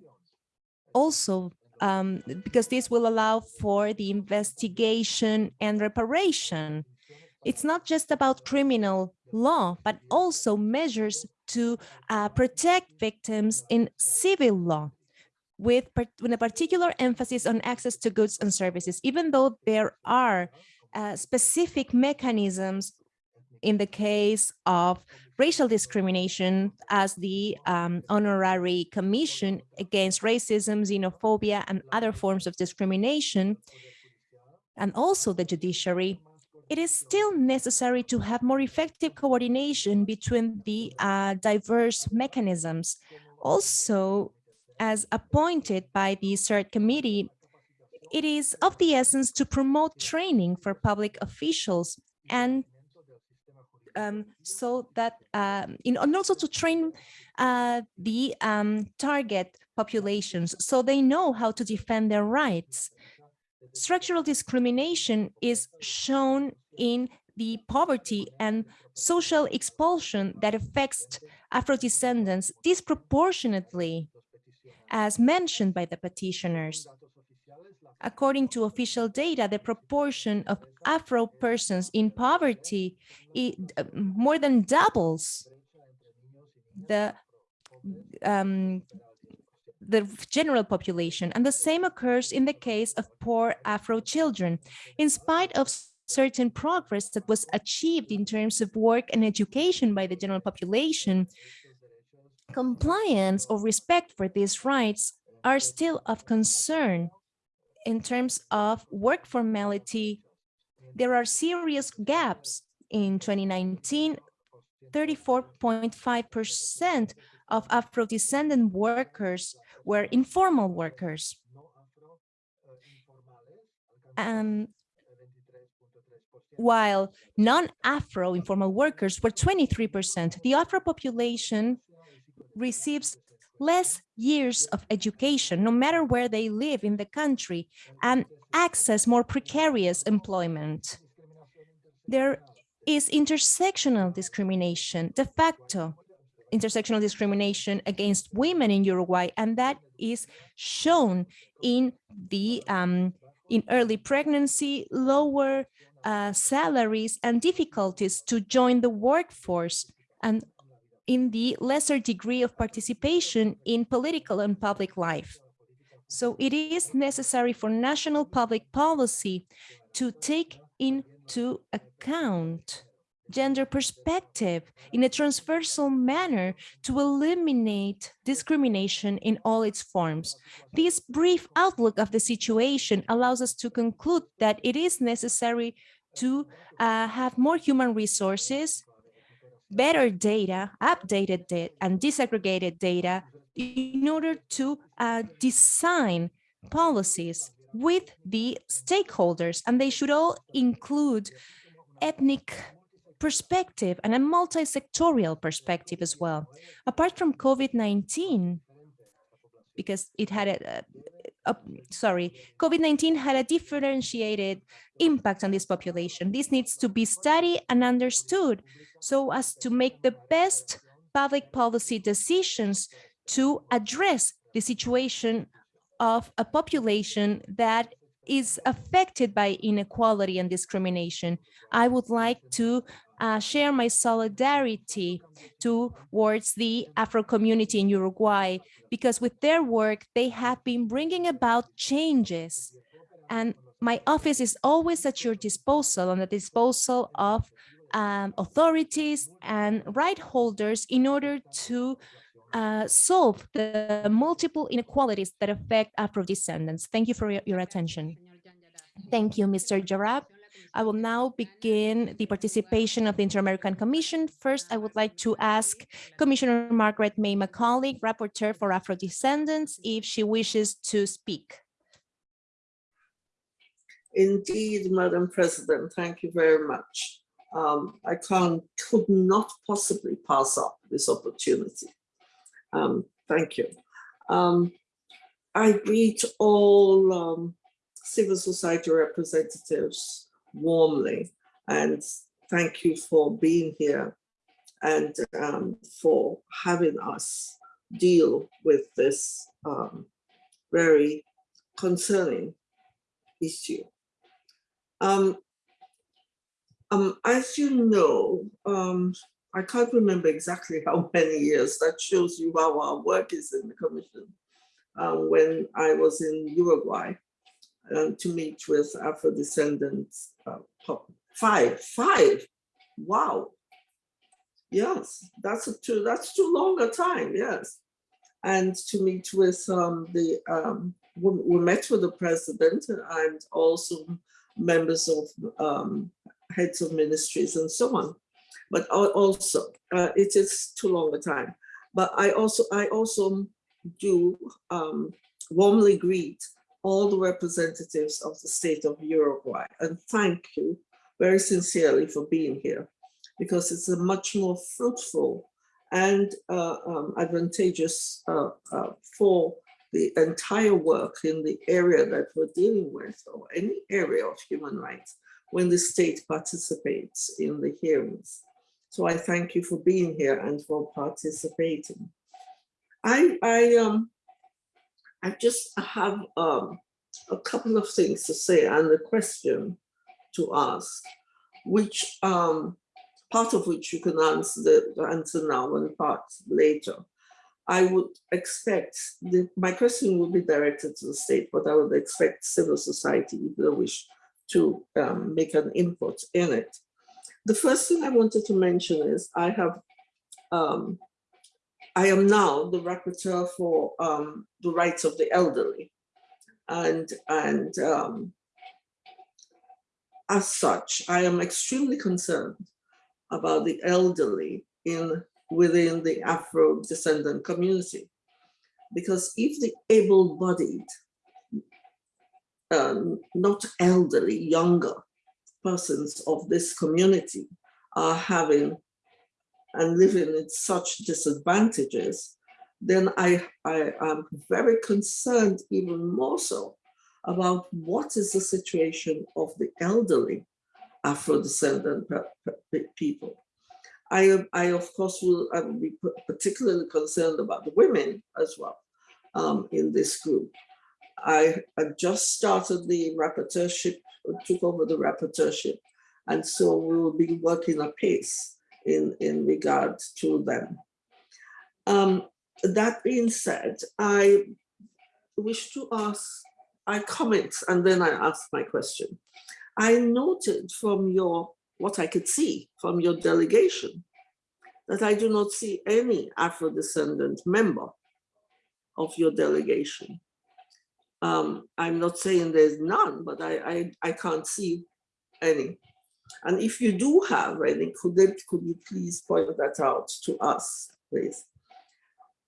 also, um, because this will allow for the investigation and reparation. It's not just about criminal law, but also measures to uh, protect victims in civil law with, with a particular emphasis on access to goods and services, even though there are uh, specific mechanisms in the case of racial discrimination as the um, honorary commission against racism, xenophobia, and other forms of discrimination, and also the judiciary, it is still necessary to have more effective coordination between the uh, diverse mechanisms. Also, as appointed by the CERD committee, it is of the essence to promote training for public officials and um, so that um, in, and also to train uh, the um, target populations so they know how to defend their rights. Structural discrimination is shown in the poverty and social expulsion that affects Afro-descendants disproportionately, as mentioned by the petitioners. According to official data, the proportion of Afro persons in poverty uh, more than doubles the um, the general population. And the same occurs in the case of poor Afro children. In spite of certain progress that was achieved in terms of work and education by the general population, compliance or respect for these rights are still of concern in terms of work formality, there are serious gaps. In 2019, 34.5% of Afro-descendant workers were informal workers. And while non-Afro informal workers were 23%, the Afro population receives less years of education, no matter where they live in the country, and access more precarious employment. There is intersectional discrimination, de facto intersectional discrimination against women in Uruguay, and that is shown in the um, in early pregnancy, lower uh, salaries, and difficulties to join the workforce, and in the lesser degree of participation in political and public life. So it is necessary for national public policy to take into account gender perspective in a transversal manner to eliminate discrimination in all its forms. This brief outlook of the situation allows us to conclude that it is necessary to uh, have more human resources better data, updated data, and disaggregated data in order to uh, design policies with the stakeholders, and they should all include ethnic perspective and a multi-sectorial perspective as well. Apart from COVID-19, because it had a, uh, sorry, COVID-19 had a differentiated impact on this population. This needs to be studied and understood so as to make the best public policy decisions to address the situation of a population that is affected by inequality and discrimination. I would like to uh, share my solidarity towards the Afro community in Uruguay, because with their work, they have been bringing about changes. And my office is always at your disposal, on the disposal of um, authorities and right holders in order to uh, solve the multiple inequalities that affect Afro descendants. Thank you for your, your attention. Thank you, Mr. Jarab. I will now begin the participation of the Inter-American Commission. First, I would like to ask Commissioner Margaret May Macaulay, Rapporteur for Afro-Descendants, if she wishes to speak. Indeed, Madam President, thank you very much. Um, I can't, could not possibly pass up this opportunity. Um, thank you. Um, I greet all um, civil society representatives warmly and thank you for being here and um, for having us deal with this um, very concerning issue. Um, um, as you know, um, I can't remember exactly how many years, that shows you how our work is in the commission. Um, when I was in Uruguay um, to meet with Afro descendants, uh, five, five, wow. Yes, that's a too, that's too long a time, yes. And to meet with um, the, um, we, we met with the president and also members of um, heads of ministries and so on. But also, uh, it is too long a time. But I also, I also do um, warmly greet all the representatives of the state of Uruguay and thank you very sincerely for being here because it's a much more fruitful and uh, um, advantageous uh, uh, for the entire work in the area that we're dealing with or any area of human rights when the state participates in the hearings. So I thank you for being here and for participating. I, I, um, I just have um, a couple of things to say and a question to ask, which um, part of which you can answer the answer now and part later. I would expect, the, my question will be directed to the state, but I would expect civil society, if they wish to um, make an input in it. The first thing I wanted to mention is I have, um, I am now the rapporteur for um, the rights of the elderly. And, and um, as such, I am extremely concerned about the elderly in within the Afro descendant community. Because if the able-bodied, um, not elderly, younger persons of this community are having and living in such disadvantages, then I, I am very concerned even more so about what is the situation of the elderly Afro-descendant people. I, I of course will I will be particularly concerned about the women as well um, in this group. I, I just started the rapporteurship, took over the rapporteurship, and so we will be working apace in, in regard to them. Um, that being said, I wish to ask, I comment and then I ask my question. I noted from your what I could see from your delegation, that I do not see any Afro-descendant member of your delegation. Um, I'm not saying there's none, but I, I, I can't see any. And if you do have any, could, could you please point that out to us, please?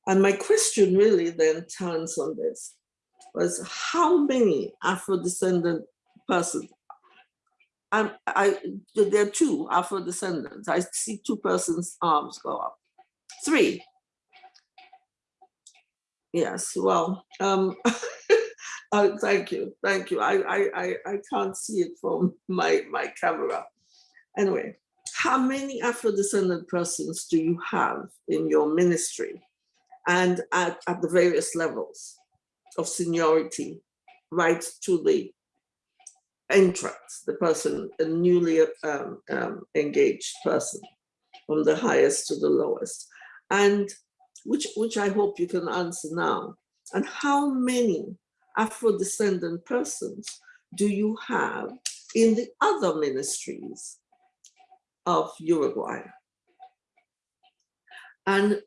And my question really then turns on this, was how many Afro-descendant persons um, I, there are two Afro descendants. I see two persons' arms go up. Three. Yes, well, um, uh, thank you, thank you. I, I, I, I can't see it from my, my camera. Anyway, how many Afro descendant persons do you have in your ministry and at, at the various levels of seniority, right to the entrance, the person, a newly um, um, engaged person, from the highest to the lowest, and which, which I hope you can answer now. And how many Afro-descendant persons do you have in the other ministries of Uruguay? And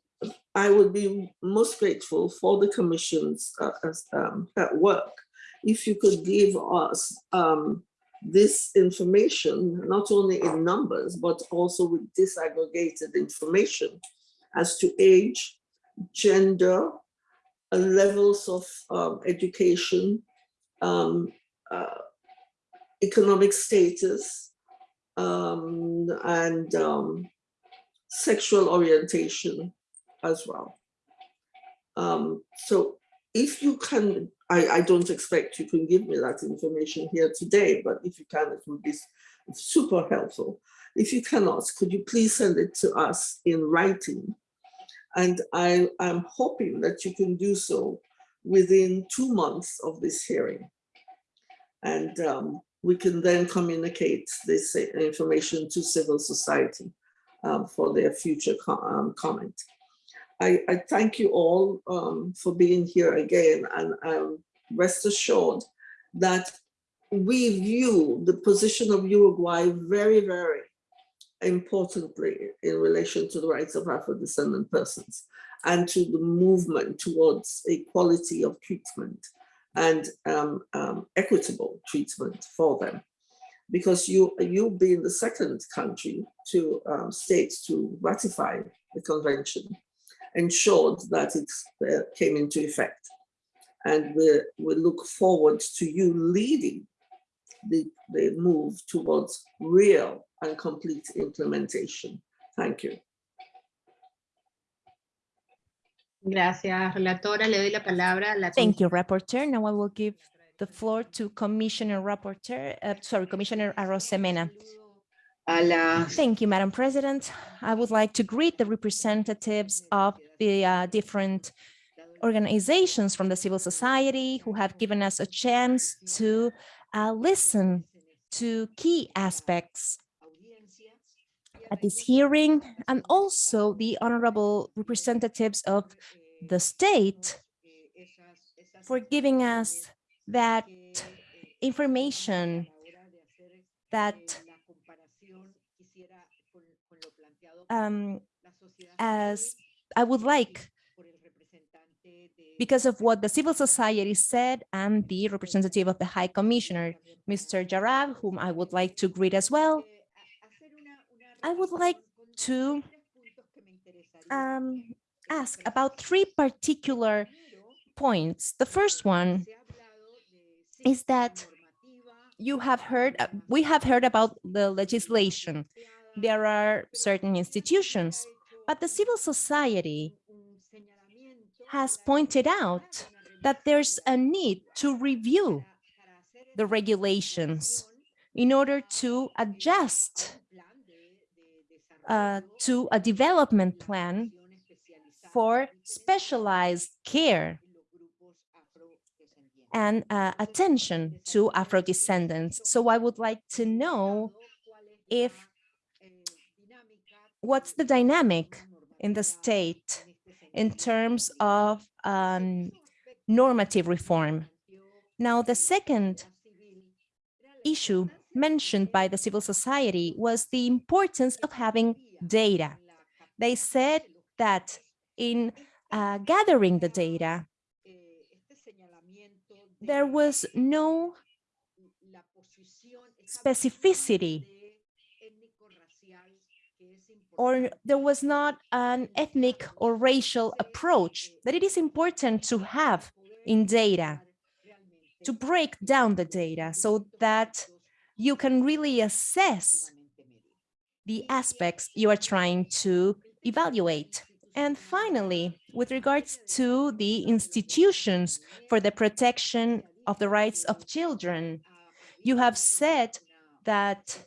I would be most grateful for the commission's uh, um, work if you could give us um, this information, not only in numbers, but also with disaggregated information as to age, gender, levels of um, education, um, uh, economic status, um, and um, sexual orientation as well. Um, so if you can, I, I don't expect you can give me that information here today, but if you can, it would be super helpful. If you cannot, could you please send it to us in writing? And I am hoping that you can do so within two months of this hearing. And um, we can then communicate this information to civil society um, for their future co um, comment. I, I, thank you all um, for being here again and um, rest assured that we view the position of Uruguay very, very importantly in relation to the rights of Afro-descendant persons and to the movement towards equality of treatment and um, um, equitable treatment for them. Because you, you being the second country to um, states to ratify the convention ensured that it uh, came into effect. And we, we look forward to you leading the, the move towards real and complete implementation. Thank you. Gracias, relatora. Le doy la palabra a la Thank you, Rapporteur. Now I will give the floor to Commissioner Rapporteur, uh, sorry, Commissioner Arosemena. a Thank you, Madam President. I would like to greet the representatives of the uh, different organizations from the civil society who have given us a chance to uh, listen to key aspects at this hearing and also the honorable representatives of the state for giving us that information that um, as I would like because of what the civil society said and the representative of the High Commissioner, Mr. Jarab, whom I would like to greet as well. I would like to um, ask about three particular points. The first one is that you have heard, uh, we have heard about the legislation. There are certain institutions, but the civil society has pointed out that there's a need to review the regulations in order to adjust uh, to a development plan for specialized care and uh, attention to Afro-descendants. So I would like to know if what's the dynamic in the state in terms of um, normative reform. Now, the second issue mentioned by the civil society was the importance of having data. They said that in uh, gathering the data, there was no specificity or there was not an ethnic or racial approach that it is important to have in data, to break down the data so that you can really assess the aspects you are trying to evaluate. And finally, with regards to the institutions for the protection of the rights of children, you have said that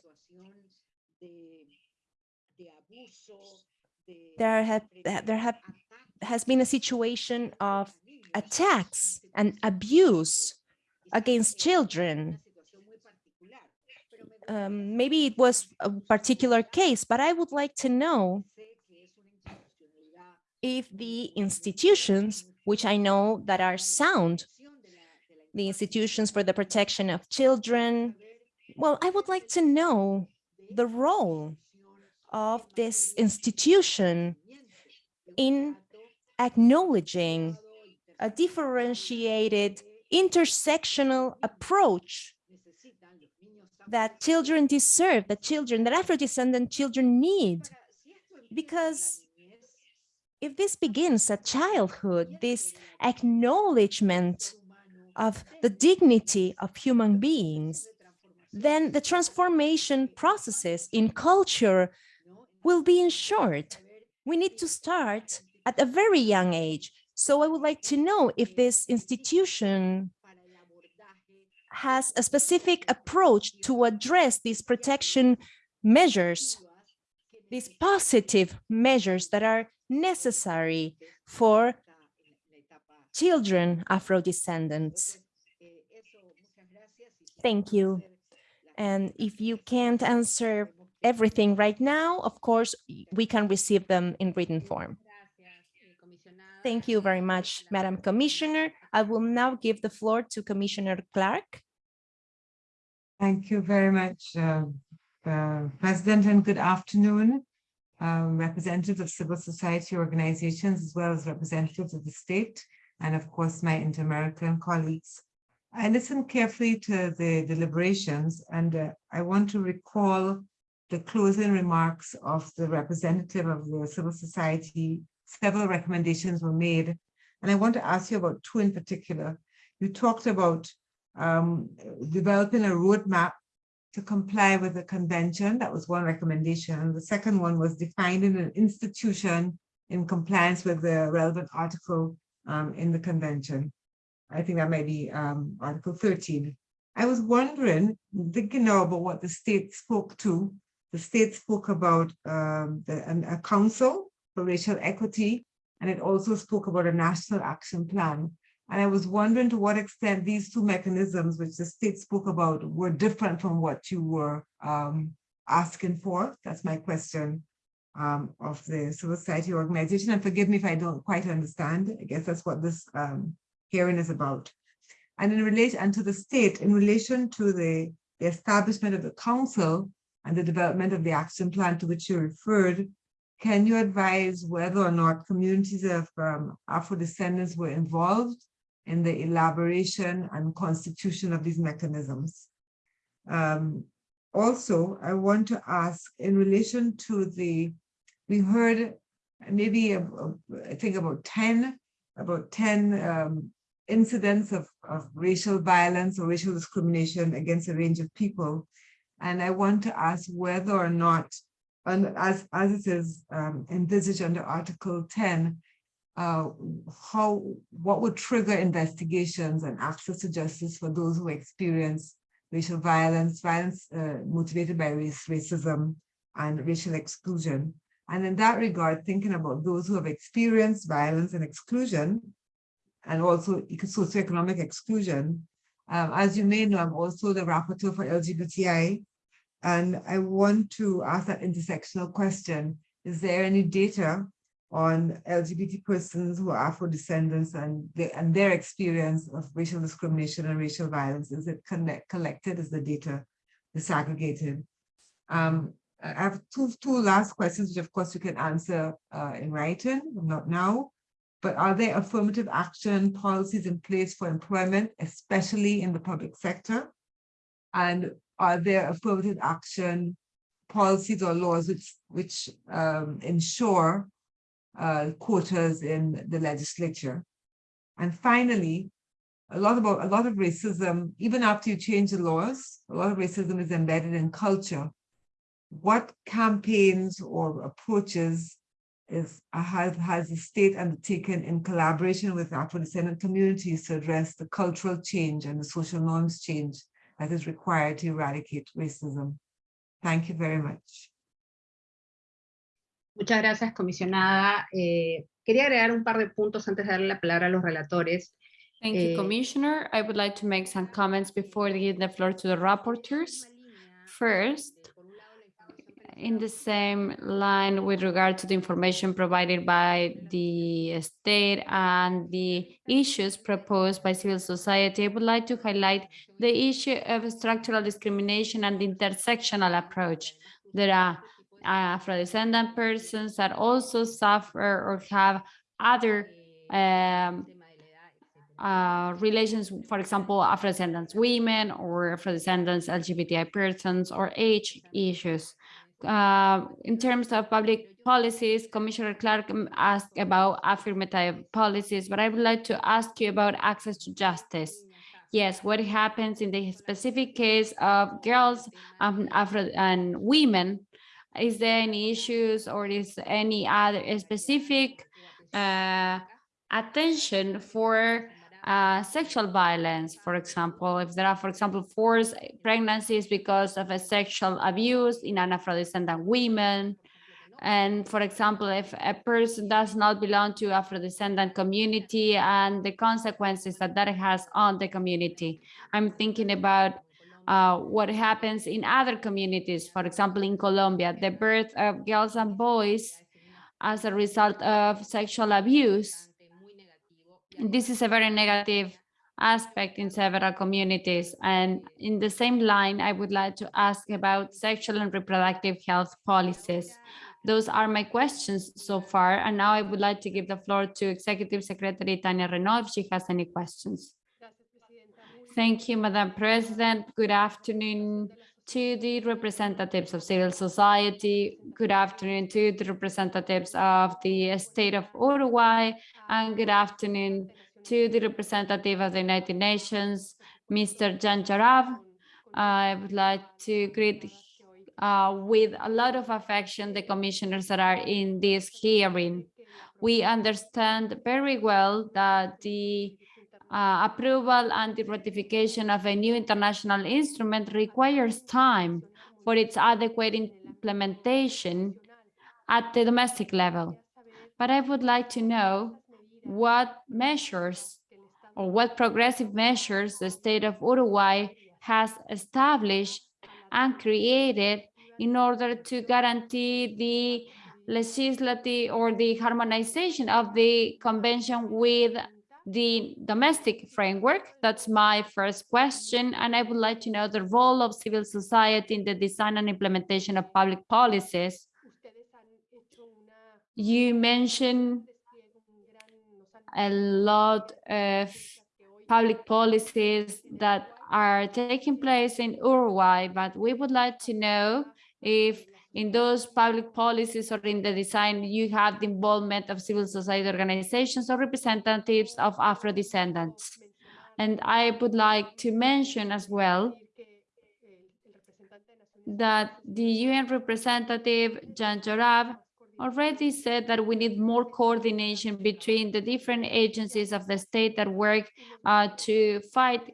there have there have has been a situation of attacks and abuse against children. Um, maybe it was a particular case, but I would like to know if the institutions, which I know that are sound, the institutions for the protection of children, well, I would like to know the role of this institution in acknowledging a differentiated intersectional approach that children deserve, that children, that Afro-descendant children need. Because if this begins at childhood, this acknowledgement of the dignity of human beings, then the transformation processes in culture will be ensured. We need to start at a very young age. So I would like to know if this institution has a specific approach to address these protection measures, these positive measures that are necessary for children Afro-descendants. Thank you. And if you can't answer everything right now, of course, we can receive them in written form. Thank you very much, Madam Commissioner. I will now give the floor to Commissioner Clarke. Thank you very much, uh, uh, President, and good afternoon, um, representatives of civil society organizations, as well as representatives of the state, and of course, my inter-American colleagues. I listened carefully to the deliberations, and uh, I want to recall the closing remarks of the representative of the civil society. Several recommendations were made, and I want to ask you about two in particular. You talked about um, developing a roadmap to comply with the convention. That was one recommendation. The second one was defining an institution in compliance with the relevant article um, in the convention. I think that might be um, Article 13. I was wondering, thinking now about what the state spoke to. The state spoke about um, the, an, a council for racial equity, and it also spoke about a national action plan. And I was wondering to what extent these two mechanisms, which the state spoke about, were different from what you were um, asking for. That's my question um, of the civil society organization. And forgive me if I don't quite understand. I guess that's what this um, hearing is about. And in relation and to the state, in relation to the, the establishment of the council and the development of the action plan to which you referred, can you advise whether or not communities of um, Afro-descendants were involved in the elaboration and constitution of these mechanisms. Um, also, I want to ask in relation to the, we heard maybe, I think about 10, about 10 um, incidents of, of racial violence or racial discrimination against a range of people. And I want to ask whether or not, and as, as it is um, envisaged under Article 10, uh, how what would trigger investigations and access to justice for those who experience racial violence, violence uh, motivated by race, racism, and racial exclusion. And in that regard, thinking about those who have experienced violence and exclusion, and also socioeconomic exclusion. Um, as you may know, I'm also the rapporteur for LGBTI, and I want to ask that intersectional question. Is there any data on LGBT persons who are Afro-descendants and, and their experience of racial discrimination and racial violence? Is it connect, collected? Is the data disaggregated? Um, I have two, two last questions, which of course you can answer uh, in writing, not now. But are there affirmative action policies in place for employment, especially in the public sector? And are there affirmative action policies or laws which, which um, ensure uh, quotas in the legislature. And finally, a lot about a lot of racism, even after you change the laws, a lot of racism is embedded in culture. What campaigns or approaches is has, has the state undertaken in collaboration with Afro-descendant communities to address the cultural change and the social norms change that is required to eradicate racism? Thank you very much. Muchas gracias, comisionada. Eh, quería agregar un par de puntos antes de darle la palabra a los relatores. Thank Eh, you, Commissioner. I would like to make some comments before giving the floor to the rapporteurs. First, in the same line with regard to the information provided by the state and the issues proposed by civil society, I would like to highlight the issue of structural discrimination and the intersectional approach. There are Afro-descendant persons that also suffer or have other um, uh, relations, for example, Afro-descendants women or Afro-descendants LGBTI persons or age issues. Uh, in terms of public policies, Commissioner Clarke um, asked about affirmative policies, but I would like to ask you about access to justice. Yes, what happens in the specific case of girls um, Afro and women? Is there any issues or is any other specific uh, attention for uh, sexual violence, for example, if there are, for example, forced pregnancies because of a sexual abuse in an Afro-descendant women, and for example, if a person does not belong to Afro-descendant community and the consequences that that has on the community. I'm thinking about uh, what happens in other communities, for example, in Colombia, the birth of girls and boys as a result of sexual abuse this is a very negative aspect in several communities. And in the same line, I would like to ask about sexual and reproductive health policies. Those are my questions so far. And now I would like to give the floor to Executive Secretary Tania Reneaum if she has any questions. Thank you, Madam President. Good afternoon to the representatives of civil society. Good afternoon to the representatives of the state of Uruguay and good afternoon to the representative of the United Nations, Mr. Jan Jarab. I would like to greet uh, with a lot of affection the commissioners that are in this hearing. We understand very well that the uh, approval and the ratification of a new international instrument requires time for its adequate implementation at the domestic level. But I would like to know what measures or what progressive measures the state of Uruguay has established and created in order to guarantee the legislative or the harmonization of the convention with the domestic framework? That's my first question. And I would like to know the role of civil society in the design and implementation of public policies. You mentioned a lot of public policies that are taking place in Uruguay, but we would like to know if in those public policies or in the design, you have the involvement of civil society organizations or representatives of Afro-descendants. And I would like to mention as well that the UN representative, Jan Jarab, already said that we need more coordination between the different agencies of the state that work uh, to fight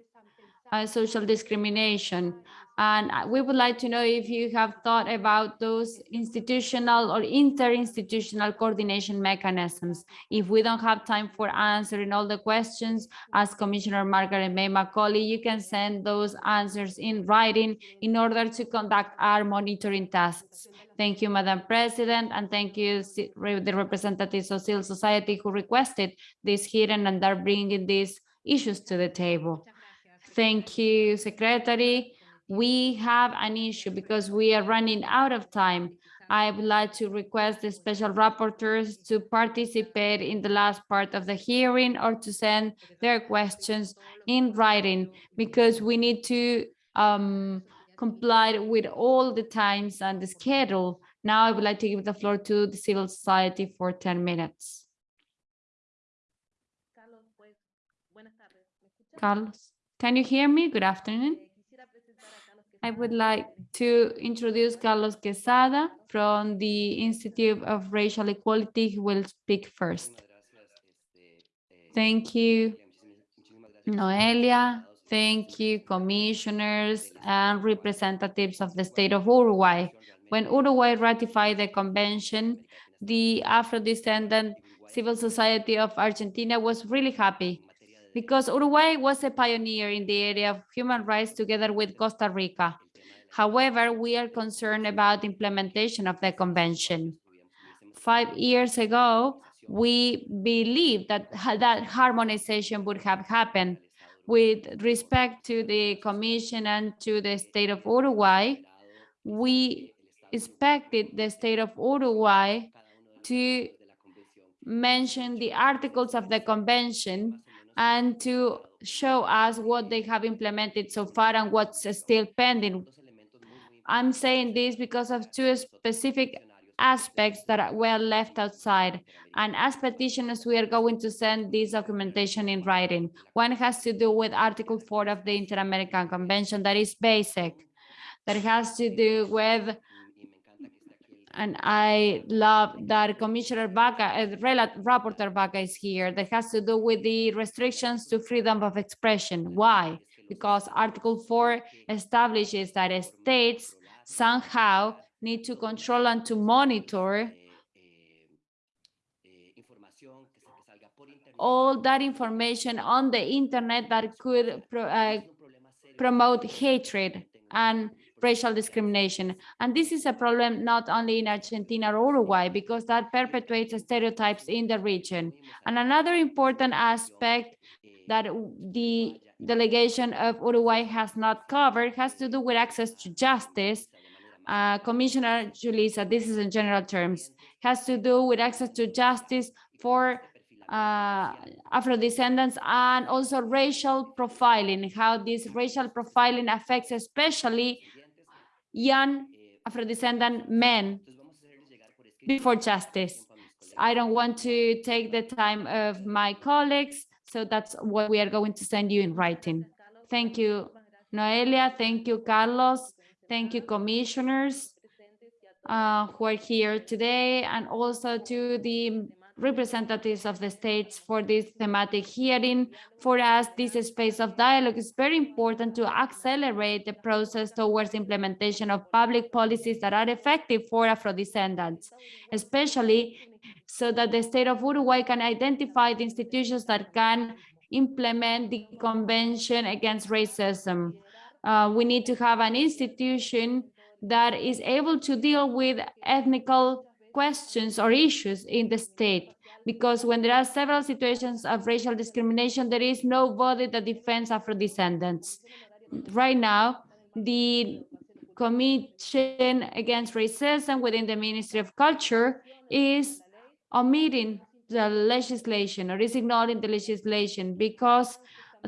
uh, social discrimination. And we would like to know if you have thought about those institutional or interinstitutional coordination mechanisms. If we don't have time for answering all the questions, as Commissioner Margaret May Macaulay, you can send those answers in writing in order to conduct our monitoring tasks. Thank you, Madam President, and thank you the representatives of civil society who requested this hearing and are bringing these issues to the table. Thank you, Secretary we have an issue because we are running out of time. I would like to request the special rapporteurs to participate in the last part of the hearing or to send their questions in writing because we need to um, comply with all the times and the schedule. Now I would like to give the floor to the civil society for 10 minutes. Carlos, can you hear me? Good afternoon. I would like to introduce Carlos Quesada from the Institute of Racial Equality, who will speak first. Thank you, Noelia. Thank you, commissioners and representatives of the state of Uruguay. When Uruguay ratified the convention, the Afro-descendant civil society of Argentina was really happy because Uruguay was a pioneer in the area of human rights together with Costa Rica. However, we are concerned about implementation of the convention. Five years ago, we believed that that harmonization would have happened with respect to the commission and to the state of Uruguay. We expected the state of Uruguay to mention the articles of the convention and to show us what they have implemented so far and what's still pending. I'm saying this because of two specific aspects that were left outside. And as petitioners, we are going to send this documentation in writing. One has to do with Article 4 of the Inter-American Convention that is basic, that has to do with and I love that Commissioner Vaca, uh, Rapporteur Vaca is here, that has to do with the restrictions to freedom of expression. Why? Because Article 4 establishes that states somehow need to control and to monitor all that information on the internet that could pro- uh, promote hatred and racial discrimination. And this is a problem not only in Argentina or Uruguay, because that perpetuates stereotypes in the region. And another important aspect that the delegation of Uruguay has not covered has to do with access to justice. Uh, Commissioner Julissa, this is in general terms, has to do with access to justice for uh, Afro-descendants and also racial profiling, how this racial profiling affects especially young Afro-descendant men before justice. I don't want to take the time of my colleagues, so that's what we are going to send you in writing. Thank you, Noelia. Thank you, Carlos. Thank you, commissioners uh, who are here today, and also to the representatives of the states for this thematic hearing. For us, this space of dialogue is very important to accelerate the process towards implementation of public policies that are effective for Afro-descendants, especially so that the state of Uruguay can identify the institutions that can implement the Convention Against Racism. Uh, we need to have an institution that is able to deal with ethnical questions or issues in the state because when there are several situations of racial discrimination, there is nobody that defends Afro-descendants. Right now, the Commission Against Racism within the Ministry of Culture is omitting the legislation or is ignoring the legislation because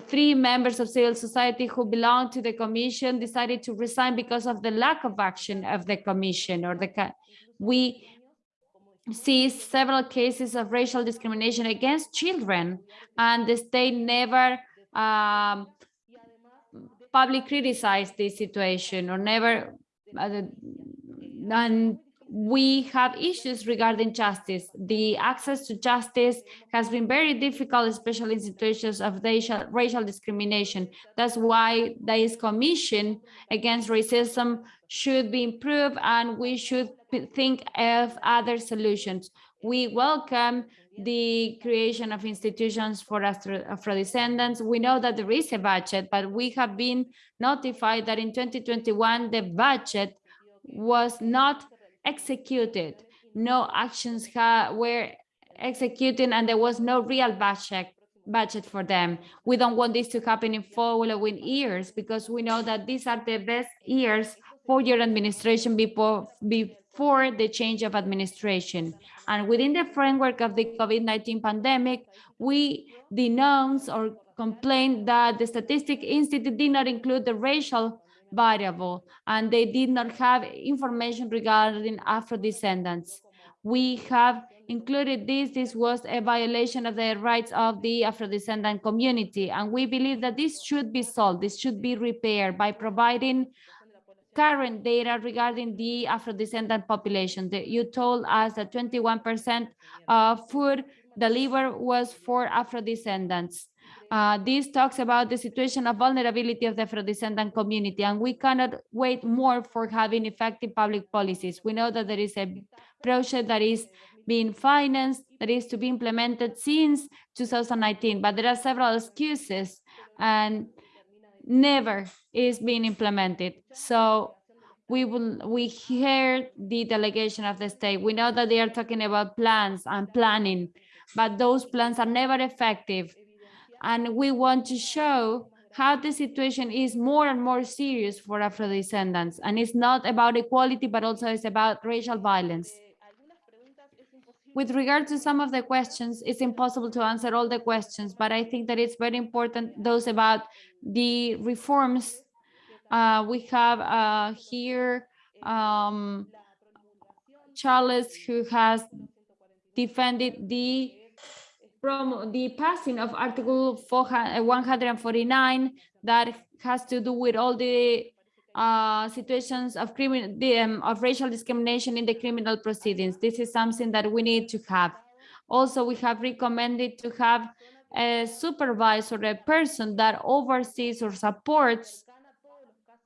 three members of civil society who belong to the commission decided to resign because of the lack of action of the commission or the we see several cases of racial discrimination against children and the state never um, publicly criticized this situation or never uh, and we have issues regarding justice. The access to justice has been very difficult, especially in situations of racial, racial discrimination. That's why this commission against racism should be improved and we should think of other solutions. We welcome the creation of institutions for Afro-descendants. We know that there is a budget, but we have been notified that in 2021, the budget was not executed. No actions were executed and there was no real budget budget for them. We don't want this to happen in following years because we know that these are the best years for your administration before, before the change of administration. And within the framework of the COVID-19 pandemic, we denounce or complain that the Statistic Institute did not include the racial variable and they did not have information regarding Afro-descendants. We have included this. This was a violation of the rights of the Afro-descendant community. And we believe that this should be solved. This should be repaired by providing current data regarding the Afro-descendant population. The, you told us that 21% of food delivered was for Afro-descendants. Uh, this talks about the situation of vulnerability of the Afro-descendant community, and we cannot wait more for having effective public policies. We know that there is a project that is being financed, that is to be implemented since 2019, but there are several excuses and never is being implemented. So we will we hear the delegation of the state. We know that they are talking about plans and planning, but those plans are never effective. And we want to show how the situation is more and more serious for Afro-descendants. And it's not about equality, but also it's about racial violence. With regard to some of the questions, it's impossible to answer all the questions, but I think that it's very important, those about the reforms. Uh, we have uh, here um, Charles, who has defended the from the passing of Article 400 149 that has to do with all the uh, situations of criminal um, of racial discrimination in the criminal proceedings. This is something that we need to have. Also, we have recommended to have a supervisor, a person that oversees or supports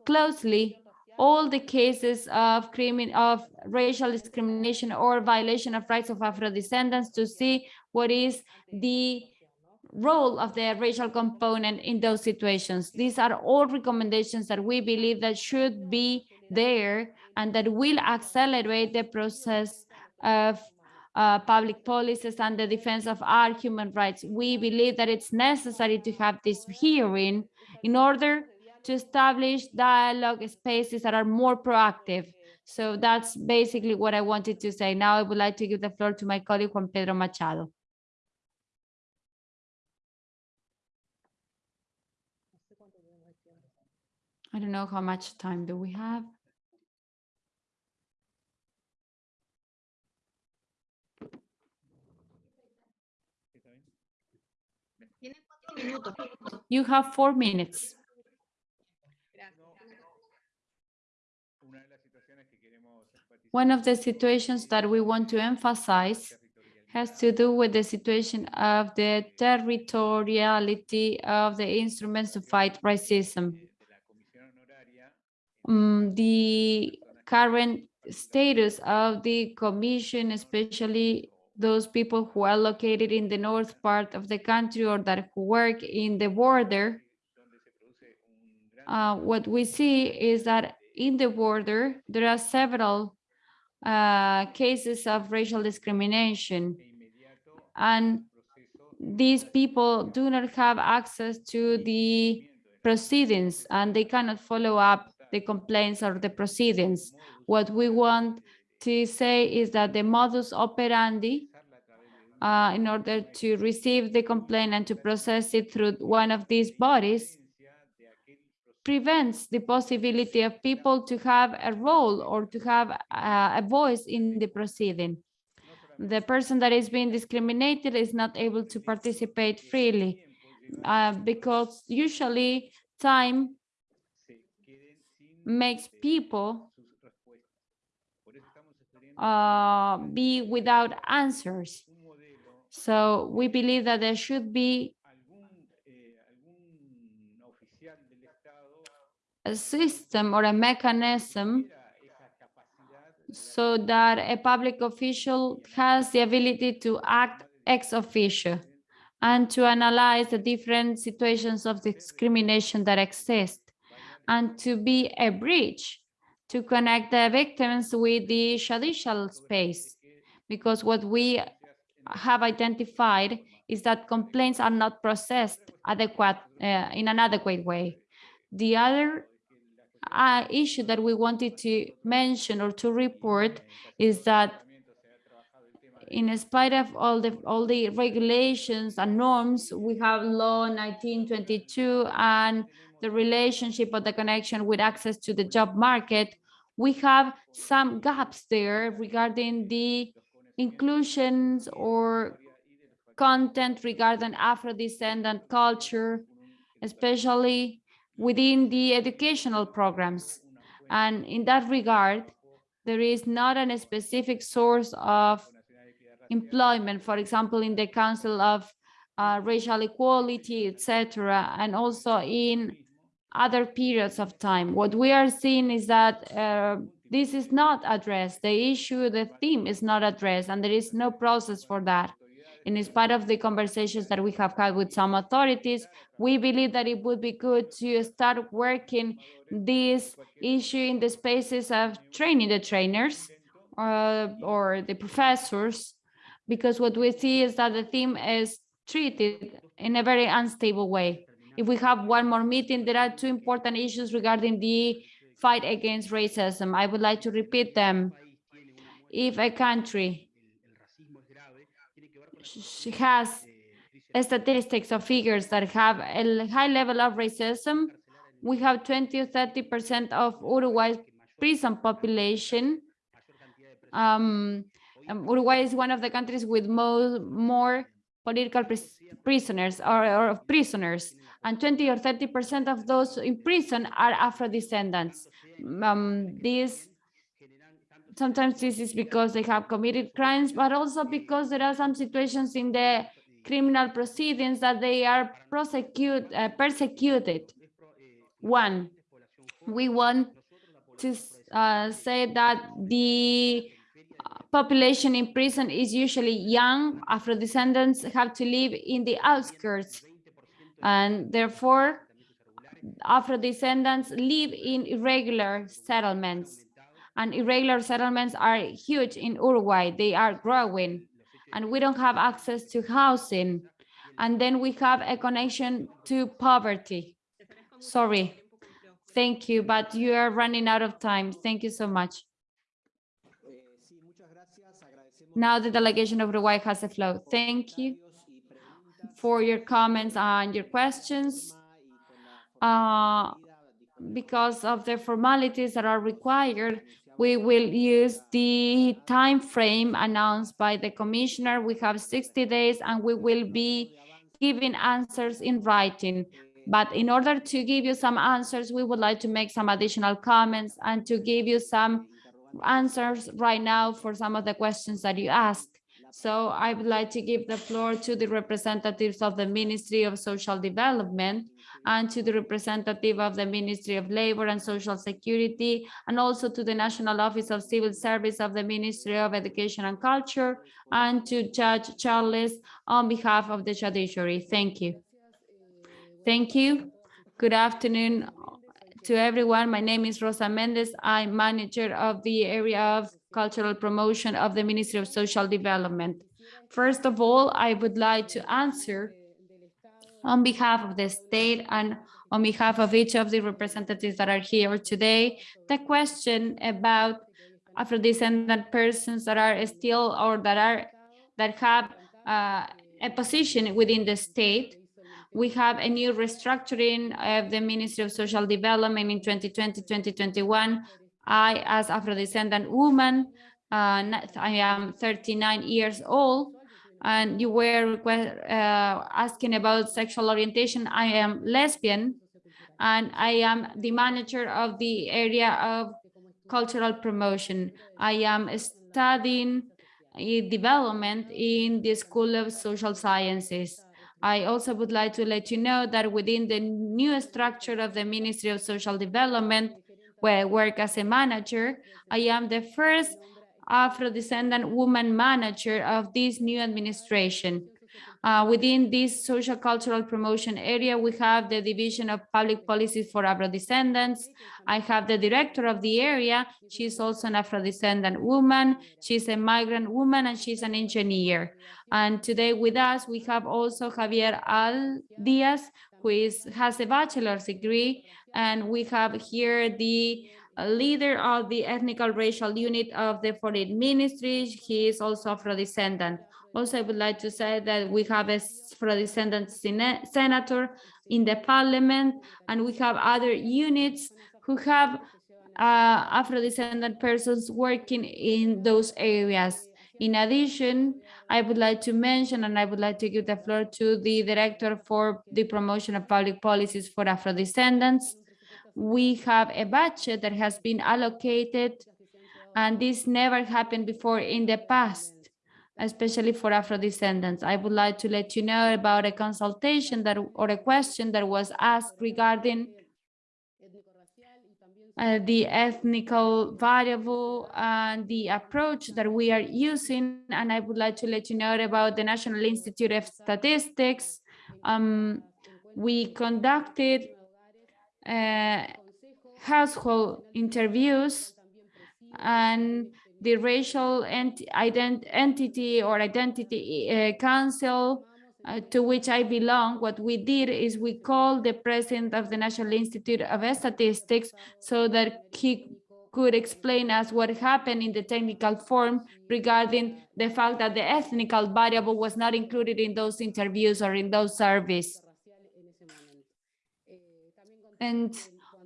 closely all the cases of crimin of racial discrimination or violation of rights of Afro descendants to see what is the role of the racial component in those situations. These are all recommendations that we believe that should be there and that will accelerate the process of uh, public policies and the defense of our human rights. We believe that it's necessary to have this hearing in order to establish dialogue spaces that are more proactive. So that's basically what I wanted to say. Now I would like to give the floor to my colleague Juan Pedro Machado. I don't know how much time do we have. You have four minutes. One of the situations that we want to emphasize has to do with the situation of the territoriality of the instruments to fight racism. Mm, the current status of the commission, especially those people who are located in the north part of the country or that who work in the border, uh, what we see is that in the border, there are several uh, cases of racial discrimination. And these people do not have access to the proceedings and they cannot follow up the complaints or the proceedings. What we want to say is that the modus operandi uh, in order to receive the complaint and to process it through one of these bodies prevents the possibility of people to have a role or to have uh, a voice in the proceeding. The person that is being discriminated is not able to participate freely uh, because usually time makes people uh, be without answers. So we believe that there should be a system or a mechanism so that a public official has the ability to act ex officio and to analyze the different situations of discrimination that exist and to be a bridge to connect the victims with the judicial space. Because what we have identified is that complaints are not processed adequate uh, in an adequate way. The other uh, issue that we wanted to mention or to report is that in spite of all the all the regulations and norms, we have law 1922 and the relationship or the connection with access to the job market, we have some gaps there regarding the inclusions or content regarding Afro-descendant culture, especially within the educational programs. And in that regard, there is not a specific source of employment, for example, in the Council of uh, Racial Equality, etc., and also in other periods of time. What we are seeing is that uh, this is not addressed. The issue, the theme is not addressed, and there is no process for that. In spite of the conversations that we have had with some authorities, we believe that it would be good to start working this issue in the spaces of training the trainers uh, or the professors, because what we see is that the theme is treated in a very unstable way. If we have one more meeting, there are two important issues regarding the fight against racism. I would like to repeat them. If a country has statistics or figures that have a high level of racism. We have 20 or 30% of Uruguay's prison population. Um, um, Uruguay is one of the countries with more, more political pris- prisoners or, or prisoners, and 20 or 30% of those in prison are Afro-descendants. Um, this sometimes this is because they have committed crimes, but also because there are some situations in the criminal proceedings that they are prosecute, uh, persecuted. One, we want to uh, say that the population in prison is usually young. Afro-descendants have to live in the outskirts. And therefore, Afro-descendants live in irregular settlements. And irregular settlements are huge in Uruguay. They are growing. And we don't have access to housing. And then we have a connection to poverty. Sorry. Thank you, but you are running out of time. Thank you so much. Now the delegation of Uruguay has the floor. Thank you for your comments and your questions. Uh, because of the formalities that are required, we will use the time frame announced by the commissioner. We have 60 days and we will be giving answers in writing. But in order to give you some answers, we would like to make some additional comments and to give you some answers right now for some of the questions that you asked. So I would like to give the floor to the representatives of the Ministry of Social Development and to the representative of the Ministry of Labor and Social Security, and also to the National Office of Civil Service of the Ministry of Education and Culture, and to Judge Charles on behalf of the judiciary. Thank you. Thank you. Good afternoon to everyone. My name is Rosa Mendez. I'm manager of the area of cultural promotion of the Ministry of Social Development. First of all, I would like to answer on behalf of the state and on behalf of each of the representatives that are here today, the question about Afro-descendant persons that are still or that are that have uh, a position within the state. We have a new restructuring of the Ministry of Social Development in 2020, 2021. I, as Afro-descendant woman, uh, I am 39 years old, and you were uh, asking about sexual orientation. I am lesbian, and I am the manager of the area of cultural promotion. I am studying development in the School of Social Sciences. I also would like to let you know that within the new structure of the Ministry of Social Development, where I work as a manager, I am the first Afro-descendant woman manager of this new administration. Uh, within this social cultural promotion area, we have the Division of Public Policies for Afro-descendants. I have the director of the area. She's also an Afro-descendant woman. She's a migrant woman and she's an engineer. And today with us, we have also Javier Al Diaz, who is, has a bachelor's degree. And we have here the leader of the ethnical racial unit of the foreign ministry. He is also Afro-descendant. Also, I would like to say that we have a Afro-descendant senator in the parliament, and we have other units who have uh, Afro-descendant persons working in those areas. In addition, I would like to mention, and I would like to give the floor to the director for the promotion of public policies for Afro-descendants. We have a budget that has been allocated, and this never happened before in the past especially for Afro-descendants. I would like to let you know about a consultation that or a question that was asked regarding uh, the ethnical variable and the approach that we are using. And I would like to let you know about the National Institute of Statistics. Um, we conducted uh, household interviews and the racial ent ident entity or identity uh, council uh, to which I belong, what we did is we called the president of the National Institute of Statistics so that he could explain us what happened in the technical form regarding the fact that the ethnical variable was not included in those interviews or in those surveys. And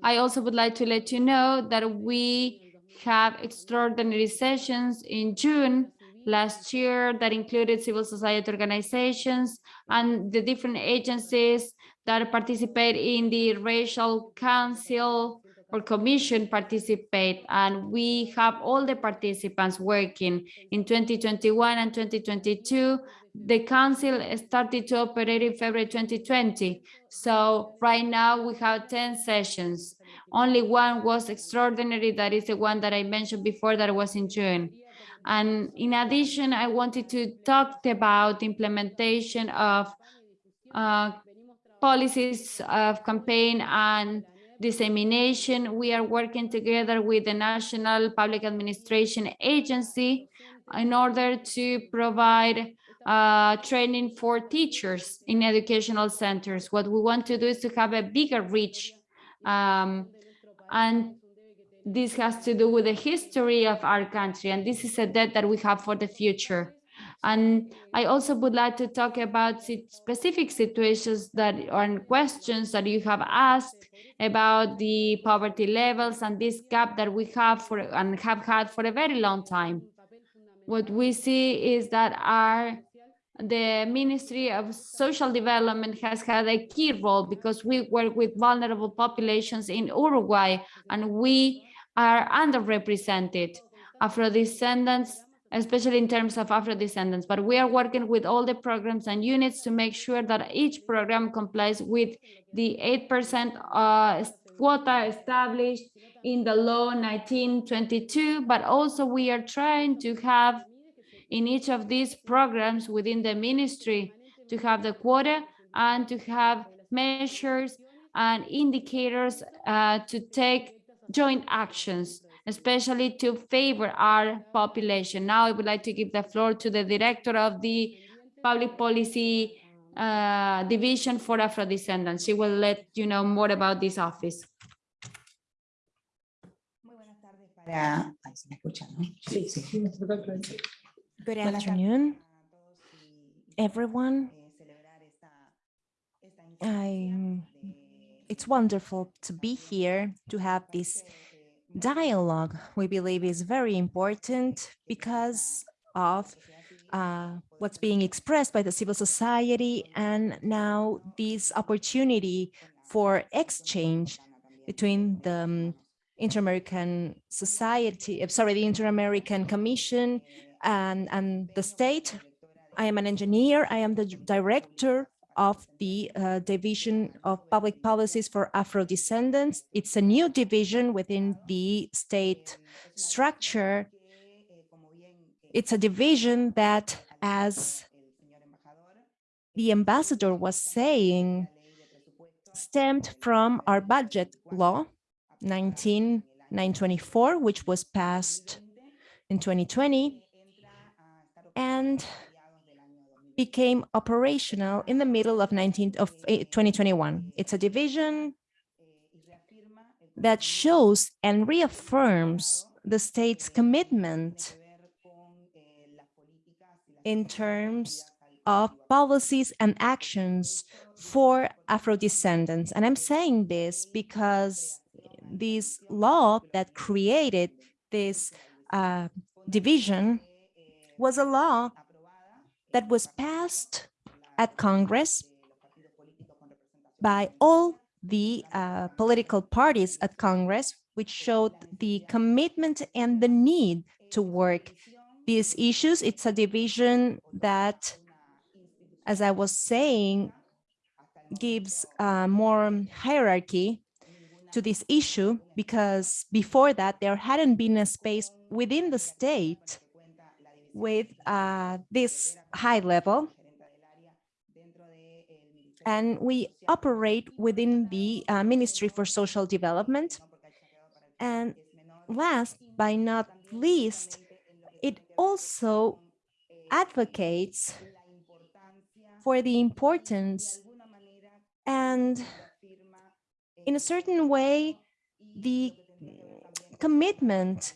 I also would like to let you know that we have extraordinary sessions in June last year that included civil society organizations and the different agencies that participate in the racial council or commission participate. And we have all the participants working. In 2021 and 2022 the council started to operate in february 2020 so right now we have 10 sessions only one was extraordinary that is the one that i mentioned before that was in june and in addition i wanted to talk about implementation of uh, policies of campaign and dissemination. We are working together with the National Public Administration Agency in order to provide uh, training for teachers in educational centers. What we want to do is to have a bigger reach. Um, and this has to do with the history of our country. And this is a debt that we have for the future. And I also would like to talk about specific situations that are questions that you have asked about the poverty levels and this gap that we have for and have had for a very long time. What we see is that our the Ministry of Social Development has had a key role because we work with vulnerable populations in Uruguay and we are underrepresented. Afro-descendants especially in terms of Afro-descendants. But we are working with all the programs and units to make sure that each program complies with the 8% uh, quota established in the law 1922, but also we are trying to have in each of these programs within the ministry to have the quota and to have measures and indicators uh, to take joint actions especially to favor our population. Now I would like to give the floor to the director of the Public Policy uh, Division for Afro-Descendants. She will let you know more about this office. Good afternoon, everyone. I, it's wonderful to be here to have this dialogue we believe is very important because of uh, what's being expressed by the civil society and now this opportunity for exchange between the um, Inter-American Society, uh, sorry, the Inter-American Commission and, and the state. I am an engineer. I am the director of the uh, Division of Public Policies for Afro-Descendants. It's a new division within the state structure. It's a division that, as the ambassador was saying, stemmed from our budget law, 19924, which was passed in 2020. And became operational in the middle of 19 of 2021. It's a division that shows and reaffirms the state's commitment in terms of policies and actions for Afro-descendants. And I'm saying this because this law that created this uh, division was a law that was passed at Congress by all the uh, political parties at Congress, which showed the commitment and the need to work these issues. It's a division that, as I was saying, gives uh, more hierarchy to this issue because before that there hadn't been a space within the state with uh, this high level. And we operate within the uh, Ministry for Social Development. And last but not least, it also advocates for the importance and in a certain way, the commitment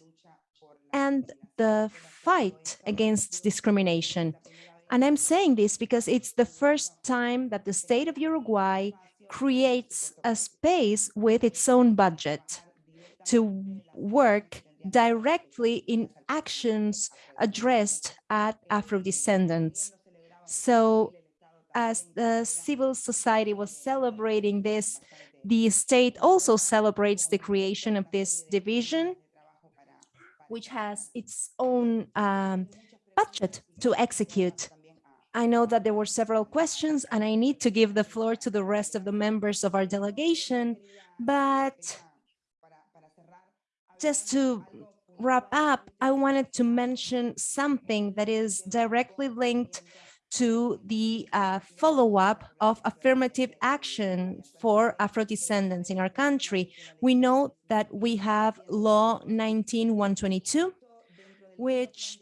and the fight against discrimination. And I'm saying this because it's the first time that the state of Uruguay creates a space with its own budget to work directly in actions addressed at Afro-descendants. So as the civil society was celebrating this, the state also celebrates the creation of this division, which has its own um, budget to execute. I know that there were several questions and I need to give the floor to the rest of the members of our delegation, but just to wrap up, I wanted to mention something that is directly linked to the uh, follow-up of affirmative action for Afro-descendants in our country. We know that we have Law 19122, which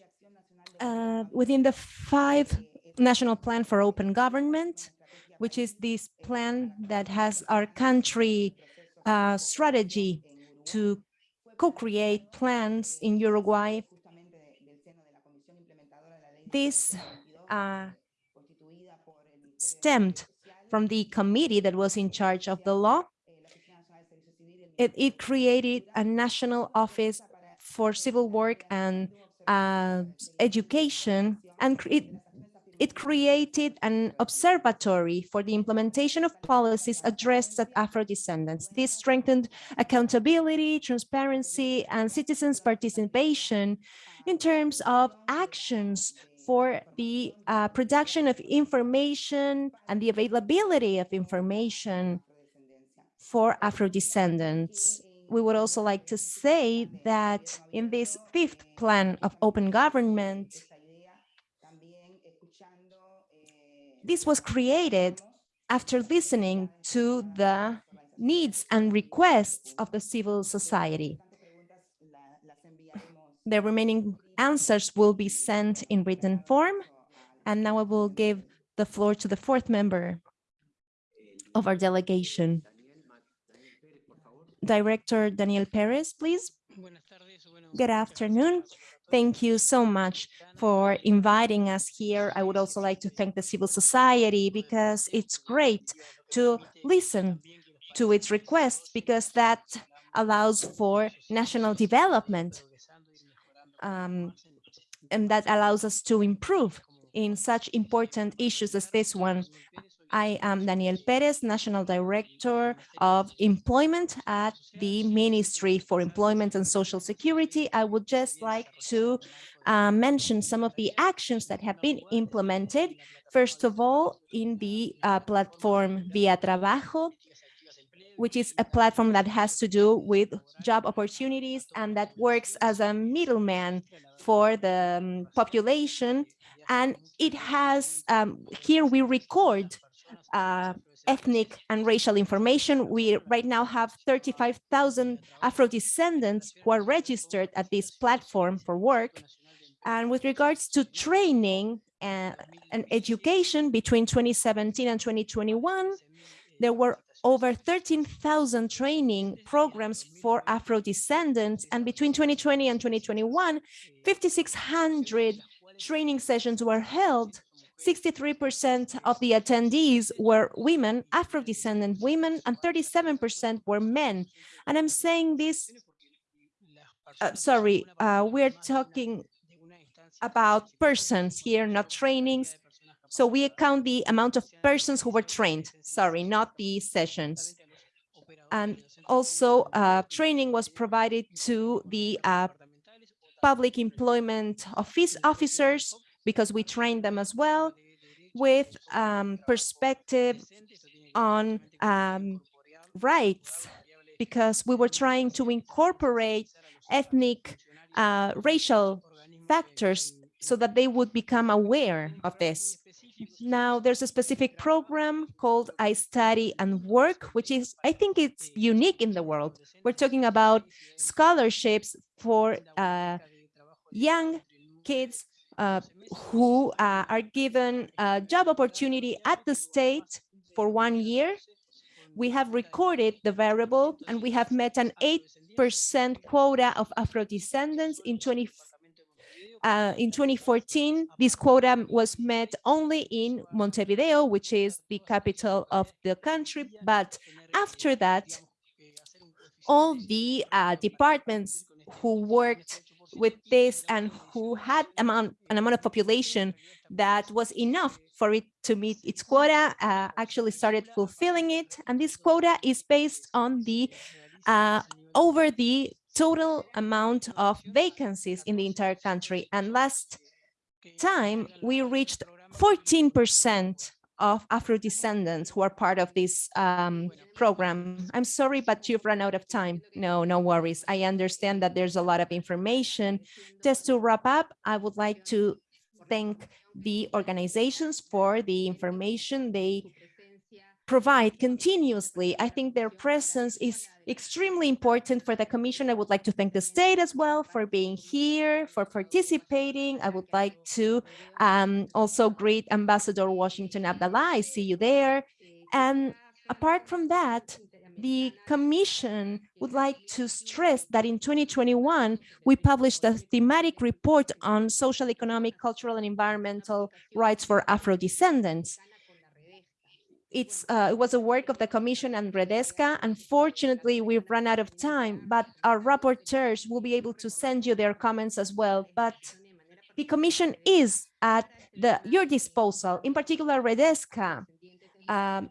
uh, within the five National Plan for Open Government, which is this plan that has our country uh, strategy to co-create plans in Uruguay. This uh, stemmed from the committee that was in charge of the law. It, it created a national office for civil work and uh, education, and it, it created an observatory for the implementation of policies addressed at Afro-descendants. This strengthened accountability, transparency, and citizens' participation in terms of actions for the uh, production of information and the availability of information for Afro-descendants. We would also like to say that in this fifth plan of open government, this was created after listening to the needs and requests of the civil society. The remaining answers will be sent in written form. And now I will give the floor to the fourth member of our delegation. Director Daniel Perez, please. Good afternoon. Thank you so much for inviting us here. I would also like to thank the civil society because it's great to listen to its requests because that allows for national development um, and that allows us to improve in such important issues as this one. I am Daniel Perez, National Director of Employment at the Ministry for Employment and Social Security. I would just like to uh, mention some of the actions that have been implemented. First of all, in the uh, platform Via Trabajo, which is a platform that has to do with job opportunities and that works as a middleman for the um, population. And it has, um, here we record uh, ethnic and racial information. We right now have 35,000 Afro-descendants who are registered at this platform for work. And with regards to training and, and education between 2017 and 2021, there were over 13,000 training programs for Afro-descendants. And between 2020 and 2021, 5,600 training sessions were held 63% of the attendees were women, Afro-descendant women, and 37% were men. And I'm saying this, uh, sorry, uh, we're talking about persons here, not trainings. So we account the amount of persons who were trained, sorry, not the sessions. And also uh, training was provided to the uh, public employment office officers because we trained them as well with um, perspective on um, rights because we were trying to incorporate ethnic uh, racial factors so that they would become aware of this. Now there's a specific program called I Study and Work, which is, I think it's unique in the world. We're talking about scholarships for uh, young kids uh, who uh, are given a job opportunity at the state for one year we have recorded the variable and we have met an 8% quota of Afro-descendants in 20, uh, in 2014, this quota was met only in Montevideo, which is the capital of the country. But after that, all the uh, departments who worked with this and who had amount, an amount of population that was enough for it to meet its quota uh, actually started fulfilling it. And this quota is based on the uh, over the total amount of vacancies in the entire country. And last time we reached 14% of Afro-descendants who are part of this um, program. I'm sorry, but you've run out of time. No, no worries. I understand that there's a lot of information. Just to wrap up, I would like to thank the organizations for the information they provide continuously. I think their presence is extremely important for the commission. I would like to thank the state as well for being here, for participating. I would like to um, also greet Ambassador Washington Abdala. I see you there. And apart from that, the commission would like to stress that in 2021, we published a thematic report on social, economic, cultural, and environmental rights for Afro-descendants it's uh, it was a work of the Commission and Redesca. Unfortunately, we've run out of time, but our rapporteurs will be able to send you their comments as well. But the Commission is at the your disposal, in particular Redesca, um,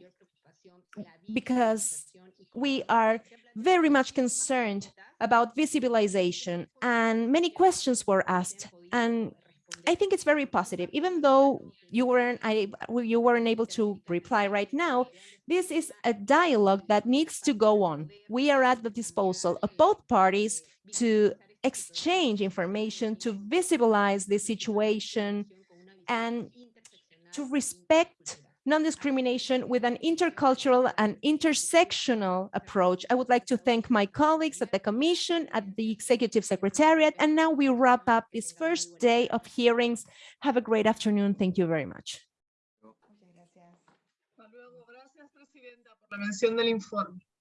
because we are very much concerned about visibilization and many questions were asked and I think it's very positive, even though you weren't I, you weren't able to reply right now. This is a dialogue that needs to go on. We are at the disposal of both parties to exchange information, to visibilize the situation, and to respect non-discrimination with an intercultural and intersectional approach. I would like to thank my colleagues at the Commission, at the Executive Secretariat, and now we wrap up this first day of hearings. Have a great afternoon. Thank you very much.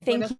Thank you.